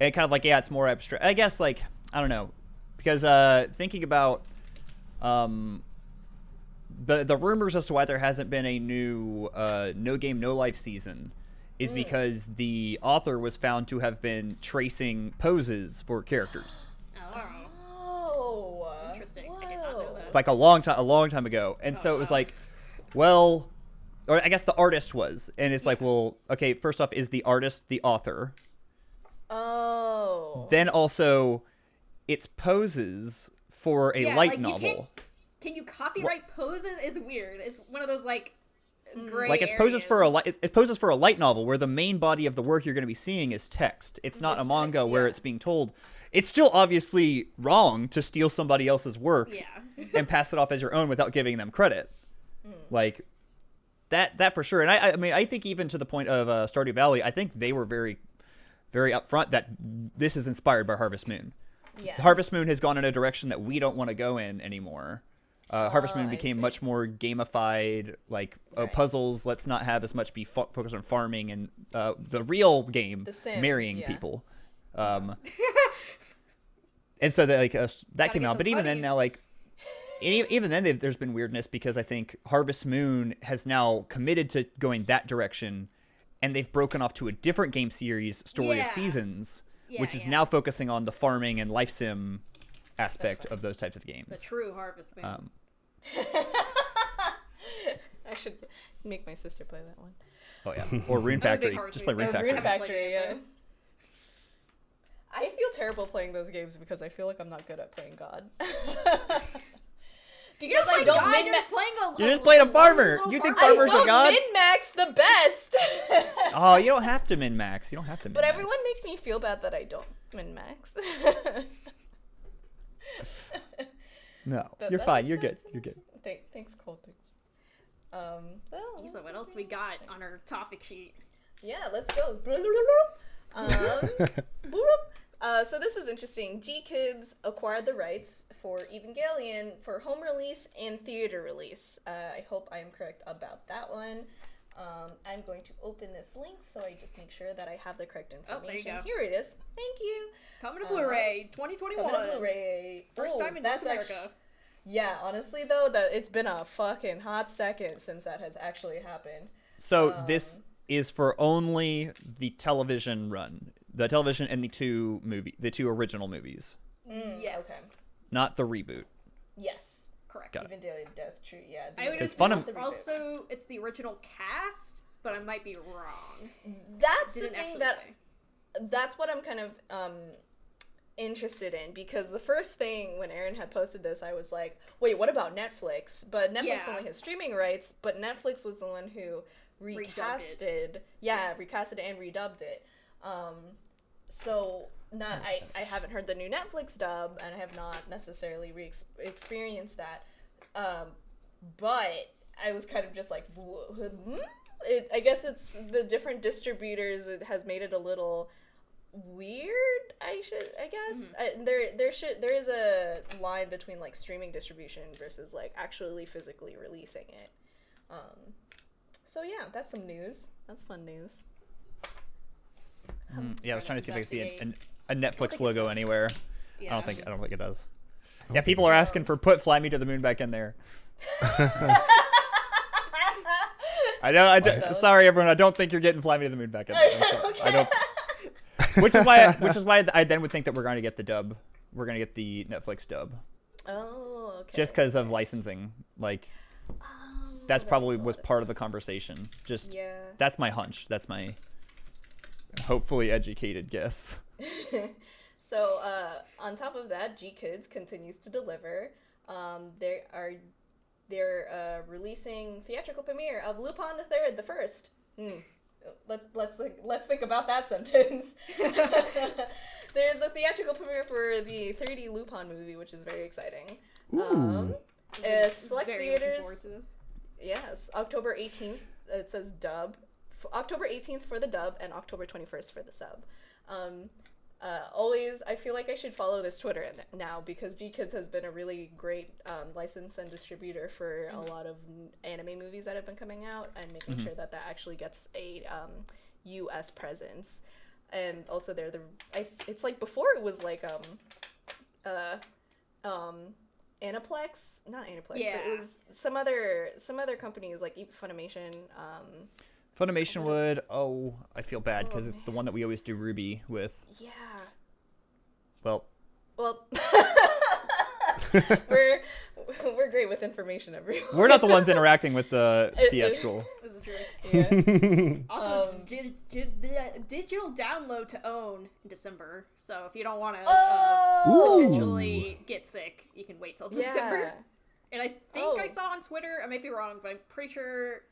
and kind of like yeah, it's more abstract. I guess like I don't know, because uh, thinking about um, the the rumors as to why there hasn't been a new uh, no game no life season is because the author was found to have been tracing poses for characters Oh. Oh, Interesting. I did not know that. like a long time a long time ago and so it was wow. like well or i guess the artist was and it's like well okay first off is the artist the author Oh. then also it's poses for a Yeah, light like, you novel Can you copyright poses? It's weird. It's one of those like gray like it's poses for a areas. light it's it's poses for a light novel where the main body of the work you're going to be seeing is text it's not a manga text, where it's being told it's still obviously wrong to steal somebody else's work Yeah. and pass it off as your own without giving them credit. Like that that for sure. And I I mean I think even to the point of uh, Stardew Valley, I think they were very very upfront that this is inspired by Harvest Moon. Yes. Harvest Moon has gone in a direction that we don't want to go in anymore. Uh, Harvest Oh, Moon became much more gamified, like oh, puzzles. Let's not have as much be fo- focused on farming and uh, the real game, The marrying yeah. people. Um, and so that like uh, that Gotta came out, but even then now like even then there's been weirdness because I think Harvest Moon has now committed to going that direction, and they've broken off to a different game series, Story Yeah. of Seasons, Yeah, which is yeah. now focusing on the farming and life sim aspect of those types of games. The true Harvest Moon. Um, I should make my sister play that one. oh yeah, or Rune I'm a big Factory. Just play Moon Rune fan. Rune Factory. Fact- Factory, yeah. I feel terrible playing those games because I feel like I'm not good at playing God. because I Like, don't God, min you're just playing a. You're just playing a farmer. little You think I farmer. farmers are don't God? min max the best. Oh, you don't have to min max. You don't have to min -max. but everyone makes me feel bad that I don't min max. No, But you're fine. You're good. You're good. Thank, thanks, Coltix. Um, well, So what else we got on our topic sheet? Yeah, let's go. Um, boop. Uh, so this is interesting. GKIDS acquired the rights for Evangelion for home release and theater release. Uh, I hope I am correct about that one. Um, I'm going to open this link so I just make sure that I have the correct Oh, there you information. go. Here it is. Thank you. Coming to Uh, Blu-ray, 2021. Coming to Blu-ray. First Oh, time in North that's America. actu- yeah, honestly though, that it's been a fucking hot second since that has actually happened. So Um, this is for only the television run, the television and the two movie, the two original movies, yes. okay. not the reboot. Yes. Correct. Got it. Evangelion Death True, yeah. the- I would assume fun to- also it's the original cast, but I might be wrong. That's the Didn't thing actually that say. that's what I'm kind of um interested in because the first thing when Aaron had posted this, I was like, "Wait, what about Netflix?" But Netflix Yeah. only has streaming rights, but Netflix was the one who recasted, yeah, recasted and redubbed it. Um, so not I I haven't heard the new Netflix dub, and I have not necessarily re experienced that. Um, but I was kind of just like, hmm?" it, I guess it's the different distributors. It has made it a little weird. I should, I guess. I, there, there should, there is a line between like streaming distribution versus like actually physically releasing it. Um, so yeah, that's some news. That's fun news. Mm, yeah, I was trying to see if I could see a, investigate. a, a Netflix logo anywhere. Yeah. I don't think I don't think it does. Yeah, people are asking for put "Fly Me to the Moon" back in there. I don't. I don't sorry, everyone. I don't think you're getting "Fly Me to the Moon" back in there. I'm. I don't. Which is why. Which is why I then would think that we're going to get the dub. We're going to get the Netflix dub Oh, okay. just because of licensing. Like Oh, that's that probably makes was lot part of the conversation. Just Yeah. that's my hunch. That's my hopefully educated guess. So uh, on top of that, GKIDS continues to deliver. Um, they are they're uh, releasing theatrical premiere of Lupin the Third, the first. Hmm. Let, let's think, let's think about that sentence. There's a theatrical premiere for the 3D Lupin movie, which is very exciting. Um, at select Very theaters, forward to this. yes, October 18th. It says dub. October 18th for the dub and October 21st for the sub. Um, uh, always, I feel like I should follow this Twitter now because GKIDS has been a really great um, license and distributor for a lot of anime movies that have been coming out and making sure that that actually gets a um, U.S. presence. And also, they're the I, it's like before it was like um uh um Aniplex, not Aniplex, but Yeah. it was some other some other companies like Funimation. Um, Funimation would. Oh, I feel bad Oh, because it's the one that we always do Ruby with. yeah, Well, well, we're we're great with information, everyone. we're not the ones interacting with the It- it- theatrical. This is true. Yeah. Also, Um, di- di- di- digital download to own in December. So if you don't want to uh, Oh, Ooh. potentially get sick, you can wait till December. yeah. And I think I Oh. saw on Twitter, I might be wrong, but I'm pretty sure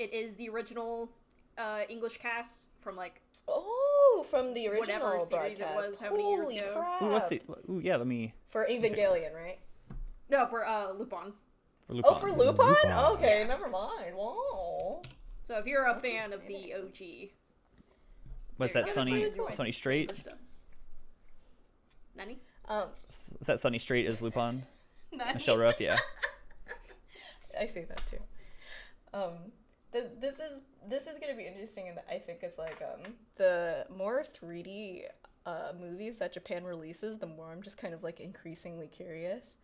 it is the original uh, English cast from like Oh, from the original Whatever series it was, how many years Holy ago. crap! Ooh, let's see. Ooh, yeah, let me. For Evangelion, right? no for uh, Lupin. For Lupin. Oh, for Lupin? Lupin. Okay, never mind. Wow. So if you're a fan of the OG, What's that. Sonny? That's really cool. Sonny Strait? English dub. Nani? Um, Is that Sonny Strait as Lupin? Michelle Ruff, yeah. I see that too. Um, th- this is this is gonna be interesting, and I think it's like um the more 3D uh movies that Japan releases, the more I'm just kind of like increasingly curious.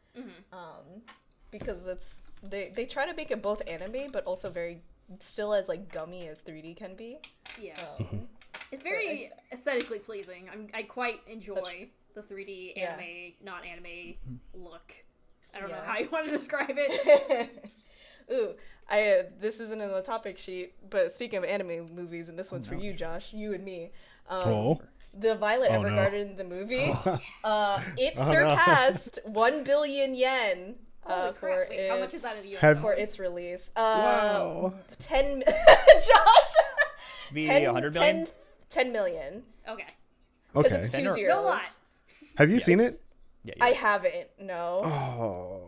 Um, because it's they they try to make it both anime, but also very still as like gummy as 3D can be. Yeah. Um, It's very aesthetically pleasing. I'm, I quite enjoy the 3D Yeah. anime, not anime look. I don't know how you want to describe it. Ooh, I uh, this isn't in the topic sheet, but speaking of anime movies, and this one's for you, Josh, you and me. Um, Oh. The Violet Oh, no. Evergarden, the movie, uh, it surpassed one billion yen uh, for. Wait, its, how much is that in US Have- for its release. Uh, Wow. ten, Josh, Be 10, 100 million? 10 10 million. Okay. Because Okay. it's Ten two or- zeros. Still a lot. Have you seen it? Yeah, I haven't. No. Oh.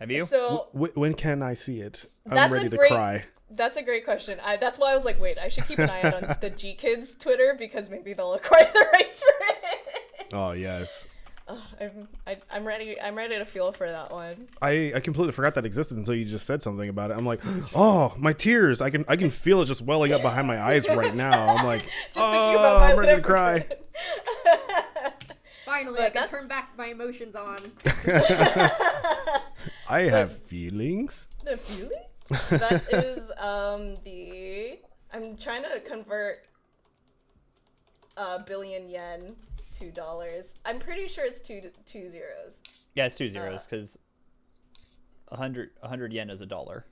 Have you? So W- when can I see it? I'm ready to great- cry. That's a great question. I, that's why I was like, wait, I should keep an eye out on the GKIDS Twitter because maybe they'll acquire the rights for it. Oh yes. Oh, I'm, I, I'm ready. I'm ready to feel for that one. I, I completely forgot that existed until you just said something about it. I'm like, oh, my tears! I can I can feel it just welling up behind my eyes right now. I'm like, Just oh, thinking about I'm ready to cry. Evergarden. Finally, But I can turn back my emotions on. I have feelings. No, really? That is um the. I'm trying to convert a billion yen to dollars. I'm pretty sure it's two two zeros. Yeah, it's two zeros because a hundred a hundred yen is a dollar.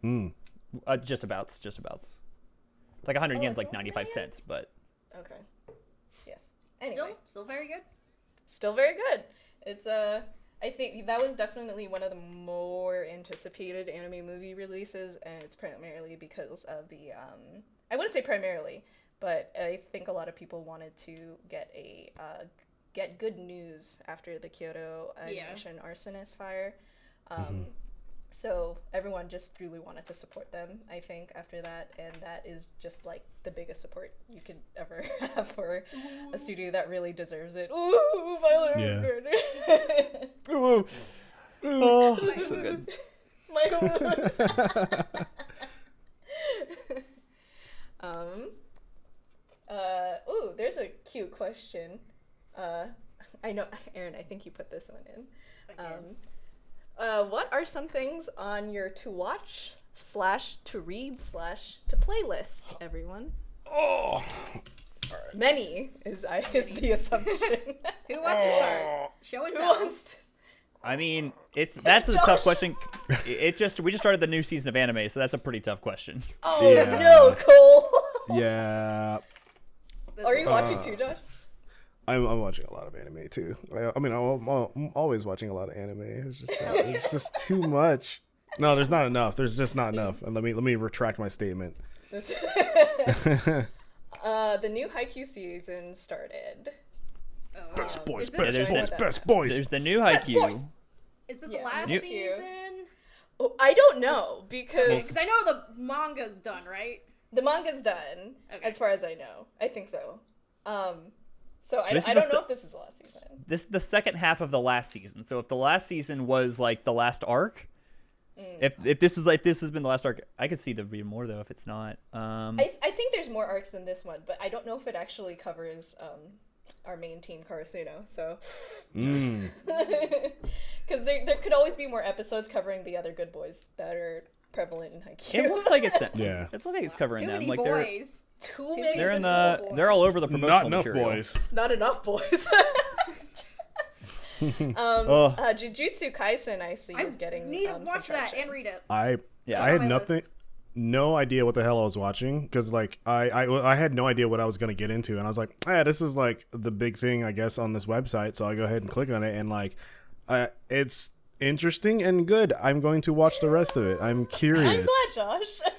Hmm. Uh, just abouts, just abouts. Like a hundred Oh, yen's it's like only ninety five cents, but Okay. Yes. Anyway. Still, still very good. Still very good. It's uh I think that was definitely one of the more anticipated anime movie releases, and it's primarily because of the um I wouldn't say primarily, but I think a lot of people wanted to get a uh, get good news after the Kyoto Yeah. arsonist fire. Um, So everyone just really wanted to support them, I think, after that, and that is just like the biggest support you could ever have for a studio that really deserves it. Ooh, Violet Yeah. Evergarden. Ooh. Oh, so good. My moves. Um. Uh. Ooh, there's a cute question. Uh, I know, Aaron. I think you put this one in. Um. Uh, what are some things on your to watch slash to read slash to playlist, everyone? Oh, Many is I is the assumption. Who wants to start? Show and Who tell. wants to- I mean, it's that's a Josh. tough question. It it just we just started the new season of anime, so that's a pretty tough question. Oh Yeah. no, Cole. yeah. This Are is- you watching Uh, too, Josh? I'm, I'm watching a lot of anime too. I, I mean, I'm, I'm always watching a lot of anime. It's just uh, it's just too much. No, there's not enough. There's just not enough. And let me let me retract my statement. uh, the new Haikyuu season started. Oh, Best um, boys, best there's boys, a- best boys. There's the new boys. Haikyuu. is this Yeah. the last New- season? Oh, I don't know because Because I know the manga's done, right? the manga's done, Okay. as far as I know. I think so. Um, so I, This I the don't know if this is the last season. This the second half of the last season. So if the last season was like the last arc, if if this is like this has been the last arc, I could see there be more though if it's not. Um, I, I think there's more arcs than this one, but I don't know if it actually covers um, our main team, Karasuno. So, Mm. because there, there could always be more episodes covering the other good boys that are prevalent in Haikyuu. it looks like it's them. Yeah. It's like it's covering Too them. many Like they're boys. too Too many. they're in the boys. they're all over the promotional Not enough material. boys. Not enough boys. um, Ugh. uh, Jujutsu Kaisen, I see, I is getting. need to um, some watch that and read it. I Yeah. I had nothing, list. no idea what the hell I was watching because like I, I I had no idea what I was gonna get into, and I was like, yeah, this is like the big thing I guess on this website, so I go ahead and click on it, and like, uh, it's interesting and good. I'm going to watch the rest of it. I'm curious. I'm curious. glad, Josh.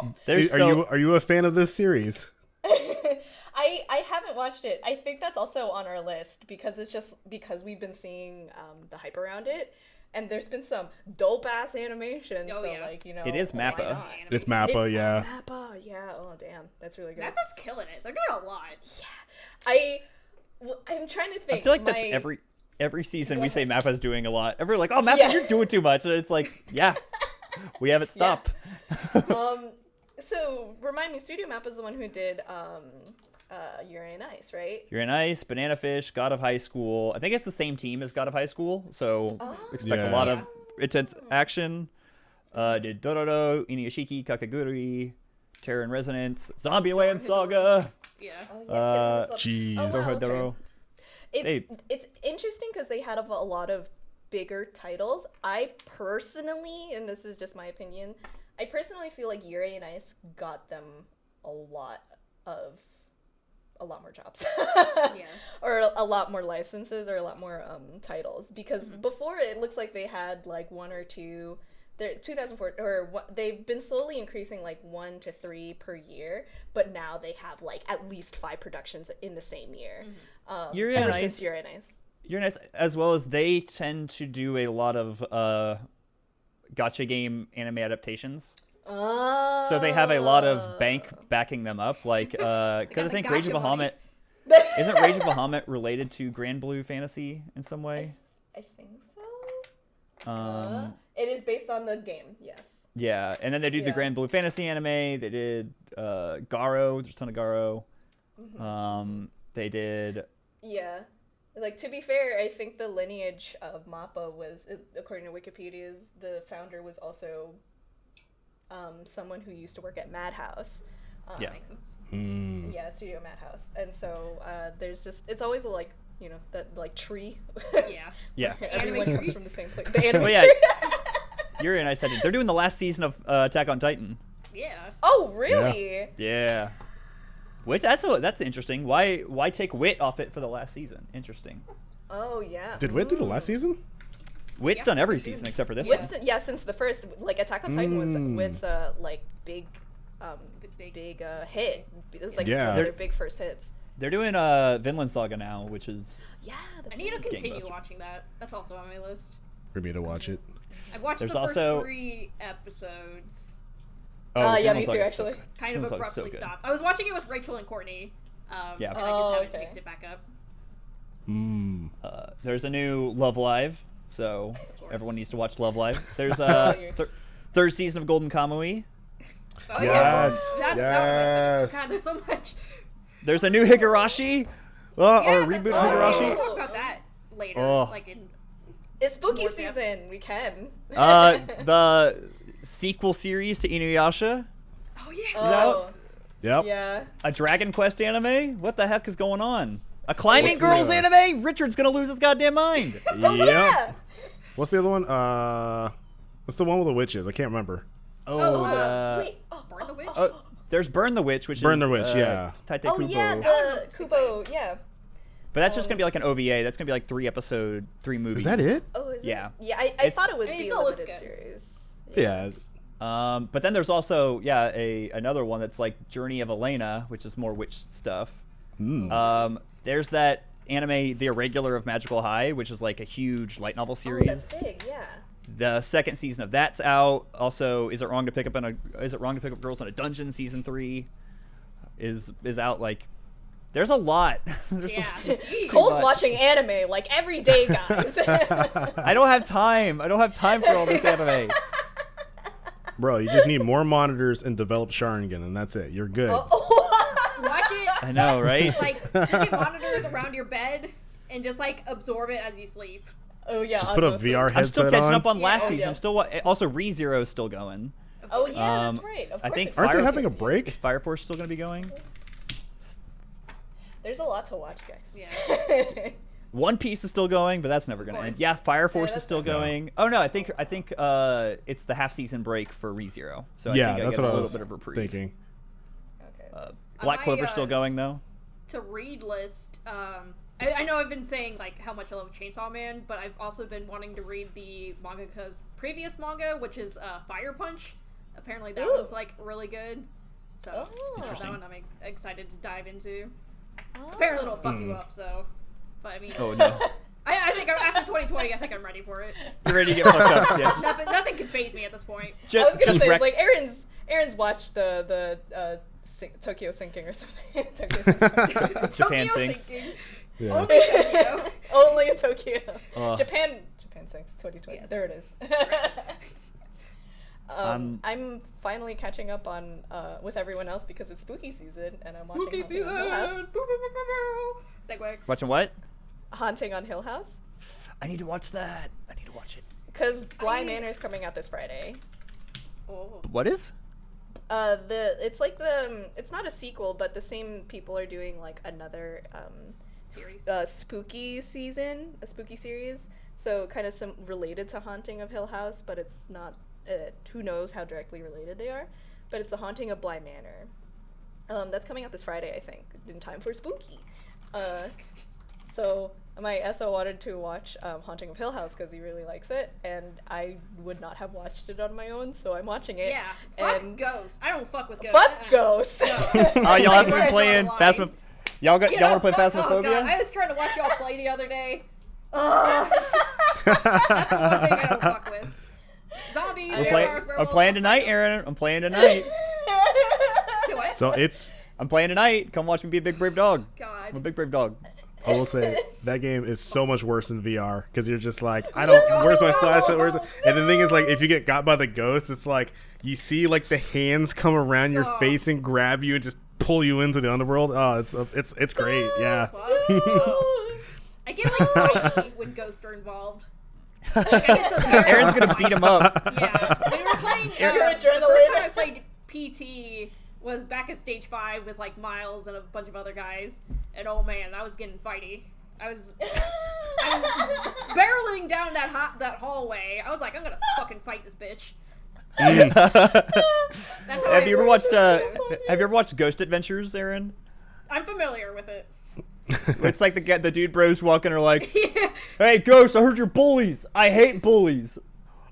There's are so you are you a fan of this series? I I haven't watched it. I think that's also on our list because it's just because we've been seeing um, the hype around it, and there's been some dope ass animation. Oh, so yeah. like you know, It is Mappa. not? It's It- Mappa, yeah. Mappa, yeah. Oh damn, that's really good. Mappa's killing it. They're doing a lot. Yeah. I w- I'm trying to think. I feel like that's every every season Go we say. Mappa's doing a lot. Everyone's like, "Oh, Mappa, Yeah. you're doing too much." And it's like, "Yeah, we haven't stopped." um. So remind me, Studio Map is the one who did um, uh, Yuri and Ice, right? You're in Ice, Banana Fish, God of High School. I think it's the same team as God of High School, so expect a lot of intense action. Uh, did Dororo, Inuyashiki, Kakegurui, Terror in Resonance, Zombieland Saga, Yeah. Oh yeah. Uh, Kids and Stuff. Jeez. Oh, wow, okay. It's Hey. it's interesting because they had a, a lot of bigger titles. I personally, and this is just my opinion, I personally feel like Yuri and Ice got them a lot of a lot more jobs. Yeah. Or a, a lot more licenses or a lot more um, titles because before it looks like they had like one or two. They're 2004 or what, they've been slowly increasing like one to three per year, but now they have like at least five productions in the same year. Um, Yuri ever and since Ice- Yuri and Ice. You're nice as well as they tend to do a lot of uh, gacha game anime adaptations. Oh. So they have a lot of bank backing them up, like because I got the think Rage of. Bahamut isn't Rage of Bahamut related to Granblue Fantasy in some way. I think so. Um, Uh, it is based on the game. Yes. yeah, and then they do the Granblue Fantasy anime. They did uh, Garo. There's a ton of Garo. Mm-hmm. Um, they did. Yeah. Like to be fair, I think the lineage of Mappa was, according to Wikipedia's, the founder was also um, someone who used to work at Madhouse. Um, Yeah. Makes sense. Mm. Yeah, Studio Madhouse, and so uh, there's just it's always a like you know that like tree. Yeah. Yeah. Everyone anime comes tree? from the same place. The anime But yeah, tree. Yuri and I said it. They're doing the last season of uh, Attack on Titan. Yeah. oh really? Yeah. Which that's what that's interesting. Why why take Wit off it for the last season? Interesting. Oh yeah. Did Wit do the last season? Wit's Yeah, done every season except for this Wit's one. the, yeah, since the first like Attack on Titan was Mm. Wit's uh like big, um, Big- big, uh, hit. It was like Yeah. They're- their big first hits. They're doing uh Vinland Saga now, which is Yeah, that's I need to continue watching that. That's also on my list. For me to watch it. I've watched There's the first also- three episodes. Oh, Uh, yeah, me too, Saga's so actually. good. Kind of Vinland Saga's so abruptly stopped. I was watching it with Rachel and Courtney. Um, Yeah. And I just Oh, haven't okay. picked it back up. Mm. Uh, there's a new Love Live, so everyone needs to watch Love Live. There's a you're- third season of Golden Kamui. Oh, Yes, yeah. That's, yes. God, there's so much. There's a new Higurashi. Uh, Yeah, or a reboot of Higurashi. We'll talk about that later. Oh. Like in It's spooky More depth. season. We can. Uh, the sequel series to Inuyasha, oh yeah. oh, Yep. yeah. a Dragon Quest anime. What the heck is going on? A climbing What's girls the- anime. Richard's gonna lose his goddamn mind. Oh, Yep. yeah. What's the other one? Uh, what's the one with the witches? I can't remember. Oh, Oh, uh, Wait. Oh, Burn the Witch? oh, there's Burn the Witch, which Burn is the Witch, uh, yeah. Tite oh Kubo. yeah, the Kubo. Yeah. But that's just gonna be like an OVA. That's gonna be like three episode, three movies. Is that it? Oh, is Yeah. It? Yeah. I, I thought it would I mean, it be a still looks good. series. Yeah. Um, but then there's also yeah a another one that's like Journey of Elena, which is more witch stuff. Mm. Um, there's that anime, The Irregular of Magical High, which is like a huge light novel Oh, series. that's big. Yeah. the second season of that's out. Also, is it wrong to pick up on a is it wrong to pick up girls in a dungeon? Season three is is out. Like, there's a lot. there's Yeah. a- Jeez. Cole's much. watching anime like every day, guys. I don't have time. I don't have time for all this anime. Bro, you just need more monitors and develop Sharingan, and that's it. You're good. Oh. Watch it. I know, right? Like just get monitors around your bed and just like absorb it as you sleep. oh yeah. Just put a osmosis. VR I'm still headset catching on. up on Yeah, last oh, season. yeah. I'm still wa- also ReZero is still going. Oh yeah, Um, that's right. Of I think Aren't they having a break? Fire Force still going to be going. There's a lot to watch, guys. Yeah. One Piece is still going, but that's never going to end. Yeah, Fire Force is still not- going. Oh no, I think I think uh, it's the half season break for ReZero. So I yeah, think that's I get what a I little was bit of reprieve. thinking. okay. Uh, Black I, Clover's still uh, going though. to read list. Um, I, I know I've been saying like how much I love Chainsaw Man, but I've also been wanting to read the mangaka's previous manga, which is uh, Fire Punch. Apparently, that Ooh. one's like really good. So Oh. that one I'm excited to dive into. Oh. Apparently, it'll fuck you up. So, but I mean, Oh no, I, I think after 2020, I think I'm ready for it. you're ready to get fucked up. Yeah, Nothing, nothing can phase me at this point. ju- I was gonna say wreck- it's like Aaron's. Aaron's watched the the uh, sing, Tokyo sinking or something. Tokyo sinking. Japan Tokyo sinks. sinking. Yeah. Only Tokyo. Only a Tokyo. Ugh. Japan. Japan sinks 2020. Yes. There it is. um, Um, I'm finally catching up on uh, with everyone else because it's spooky season and I'm watching Spooky Haunting season. on Hill House. Boo, boo, boo, boo, boo. Segue. Watching what? Haunting on Hill House I need to watch that. I need to watch it. because Blind I- Manor is coming out this Friday. Oh. What is? Uh, the it's like the um, it's not a sequel, but the same people are doing like another um, Series. uh, spooky season, a spooky series. So kind of some related to Haunting of Hill House, but it's not. Uh, who knows how directly related they are? But it's the Haunting of Bly Manor. Um, that's coming out this Friday, I think, in time for spooky. Uh, so my SO wanted to watch um, Haunting of Hill House because he really likes it, and I would not have watched it on my own, so I'm watching it. yeah. Fuck and ghosts. I don't fuck with ghosts. fuck ghosts. No. Oh, y'all haven't been playing the. Phasma. Y'all got You y'all want to play fuck- Phasmophobia? Oh god, I was trying to watch y'all play the other day. Ugh. That's the one thing I don't fuck with. Zombies. I'm, play- I'm playing tonight, Aaron. I'm playing tonight. them. Do what? So it's I'm playing tonight. Come watch me be a big brave dog. God. I'm a big brave dog. I will say that game is so much worse than VR because you're just like, I don't. Where's my flashlight? Where's it? And the thing is, like, if you get got by the ghost, it's like you see like the hands come around your Oh. face and grab you and just pull you into the underworld. Oh, it's it's it's great. Yeah. Fuck. I get like frightened when ghosts are involved. Like, I get so. Aaron's gonna beat him up. Yeah, when we were playing, Your uh, the first time I played PT was back at stage five with like Miles and a bunch of other guys, and oh man, I was getting fighty. I was I was barreling down that hot that hallway. I was like, I'm gonna fucking fight this bitch. Mm. That's how have I you ever watched uh. Have you ever watched Ghost Adventures, Aaron? I'm familiar with it. It's like the ga- the dude bros walking are like, Yeah. "Hey, Ghost, I heard you're bullies. I hate bullies.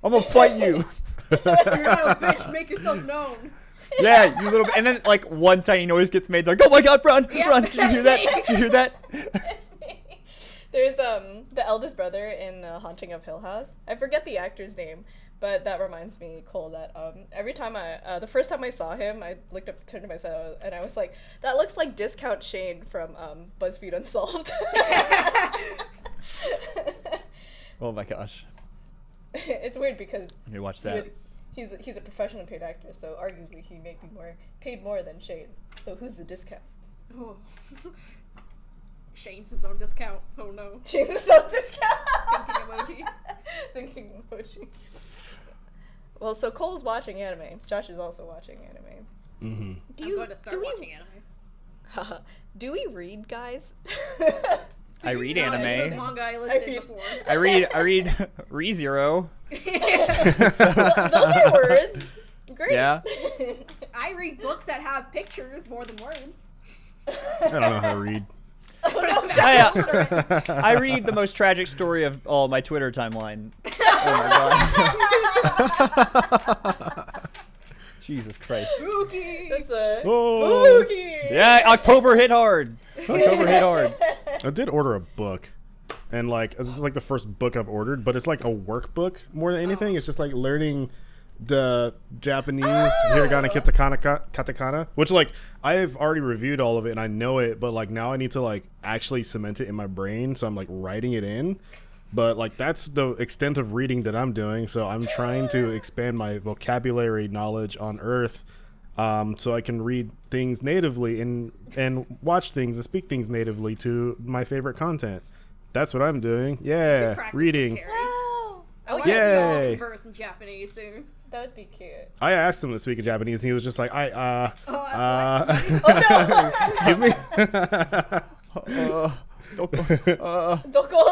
I'm gonna fight you." You're not a bitch. Make yourself known. yeah, you little. And then like one tiny noise gets made. They're like, "Oh my God, run, Yeah, run! Did you hear that? Did you hear that?" it's me. There's um the eldest brother in the Haunting of Hill House. I forget the actor's name, but that reminds me, Cole, that um every time I uh, the first time I saw him, I looked up, turned to myself, and I was like, that looks like Discount Shane from um BuzzFeed Unsolved. oh my gosh, it's weird because you watch that. Would, he's a, he's a professional paid actor, so arguably he may be more paid more than Shane. So who's the discount? Oh. Shane's his own discount. Oh no. Shane's a sub discount. Thinking emoji. Thinking emoji. Well, so Cole's watching anime. Josh is also watching anime. Mm-hmm. Do I'm you going to start do we watching anime. Do we read, guys? I read No, it's those anime. manga I listed read- before. I read I read Re ReZero. Those are words. Great. Yeah. I read books that have pictures more than words. I don't know how to read. Oh, no, I, uh, I read the most tragic story of all my Twitter timeline. Oh my god. Jesus Christ. Spooky. That's a Oh. spooky. Yeah, October hit hard. October hit hard. I did order a book, and like this is like the first book I've ordered, but it's like a workbook more than anything. It's just like learning the Japanese oh. hiragana, katakana, katakana, which like I've already reviewed all of it and I know it, but like now I need to like actually cement it in my brain, so I'm like writing it in. But like that's the extent of reading that I'm doing, so I'm trying to expand my vocabulary knowledge on Earth um, so I can read things natively and and watch things and speak things natively to my favorite content. That's what I'm doing. Yeah, reading. Carrie. Wow. I Oh, want to yeah. see you all Yay. converse in Japanese soon. That would be cute. I asked him to speak in Japanese, and he was just like, "I uh, Oh, uh, Oh excuse me." Uh, uh, no! Doko.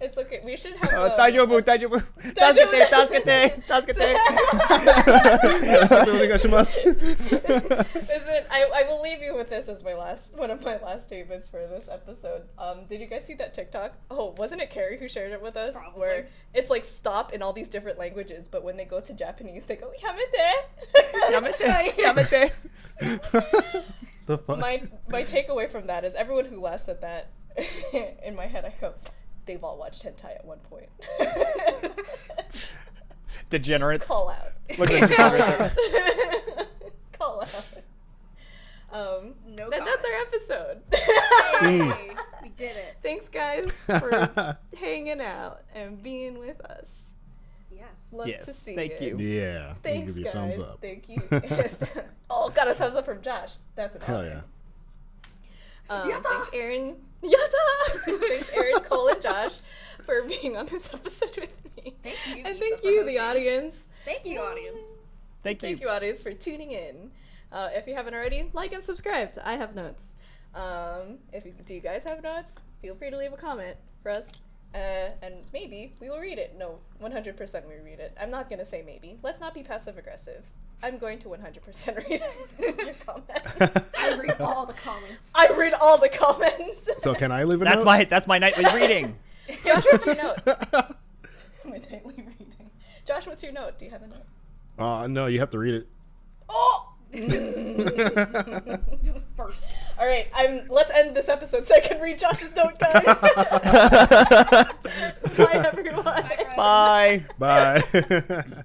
it's okay. We should have. uh, a- Daijoubu, daijoubu. Tasukete, tasukete, tasukete. I, I will leave you with this as my last one of my last statements for this episode. Um, did you guys see that TikTok? Oh, wasn't it Carrie who shared it with us? Probably. Where it's like stop in all these different languages, but when they go to Japanese, they go yamete. Yamete, yamete. the fuck? my my takeaway from that is everyone who laughs at that in my head, I go, they've all watched hentai at one point. Degenerates. Call out. Look at the degenerates. Call out. Um, No that, that's our episode. Yay, we did it. Thanks, guys, for hanging out and being with us. Yes. Love Yes, to see thank you. you. yeah, Thanks, give you a guys. thumbs up. Thank you. oh, got a thumbs up from Josh. That's an Hell honor. yeah. Um, Yatta! thanks, Aaron. Yatta! thanks, Aaron, Cole, and Josh for being on this episode with me. Thank you, And Issa, thank for you, the audience. Thank you, audience. Thank you. Thank you, audience, for tuning in. Uh, if you haven't already, like and subscribe to I Have Notes. Um, if you, do you guys have notes? Feel free to leave a comment for us, uh, and maybe we will read it. No, 100% we read it. I'm not gonna say maybe. Let's not be passive aggressive. I'm going to 100% read your comments. I read all the comments. I read all the comments. So can I leave a That's note? my that's my nightly reading. Josh, what's your note? My nightly reading. Josh, what's your note? Do you have a note? Uh, no, you have to read it. Oh. First. All right, I'm. Let's end this episode so I can read Josh's note, guys. Bye, everyone. Bye. Bye. Bye.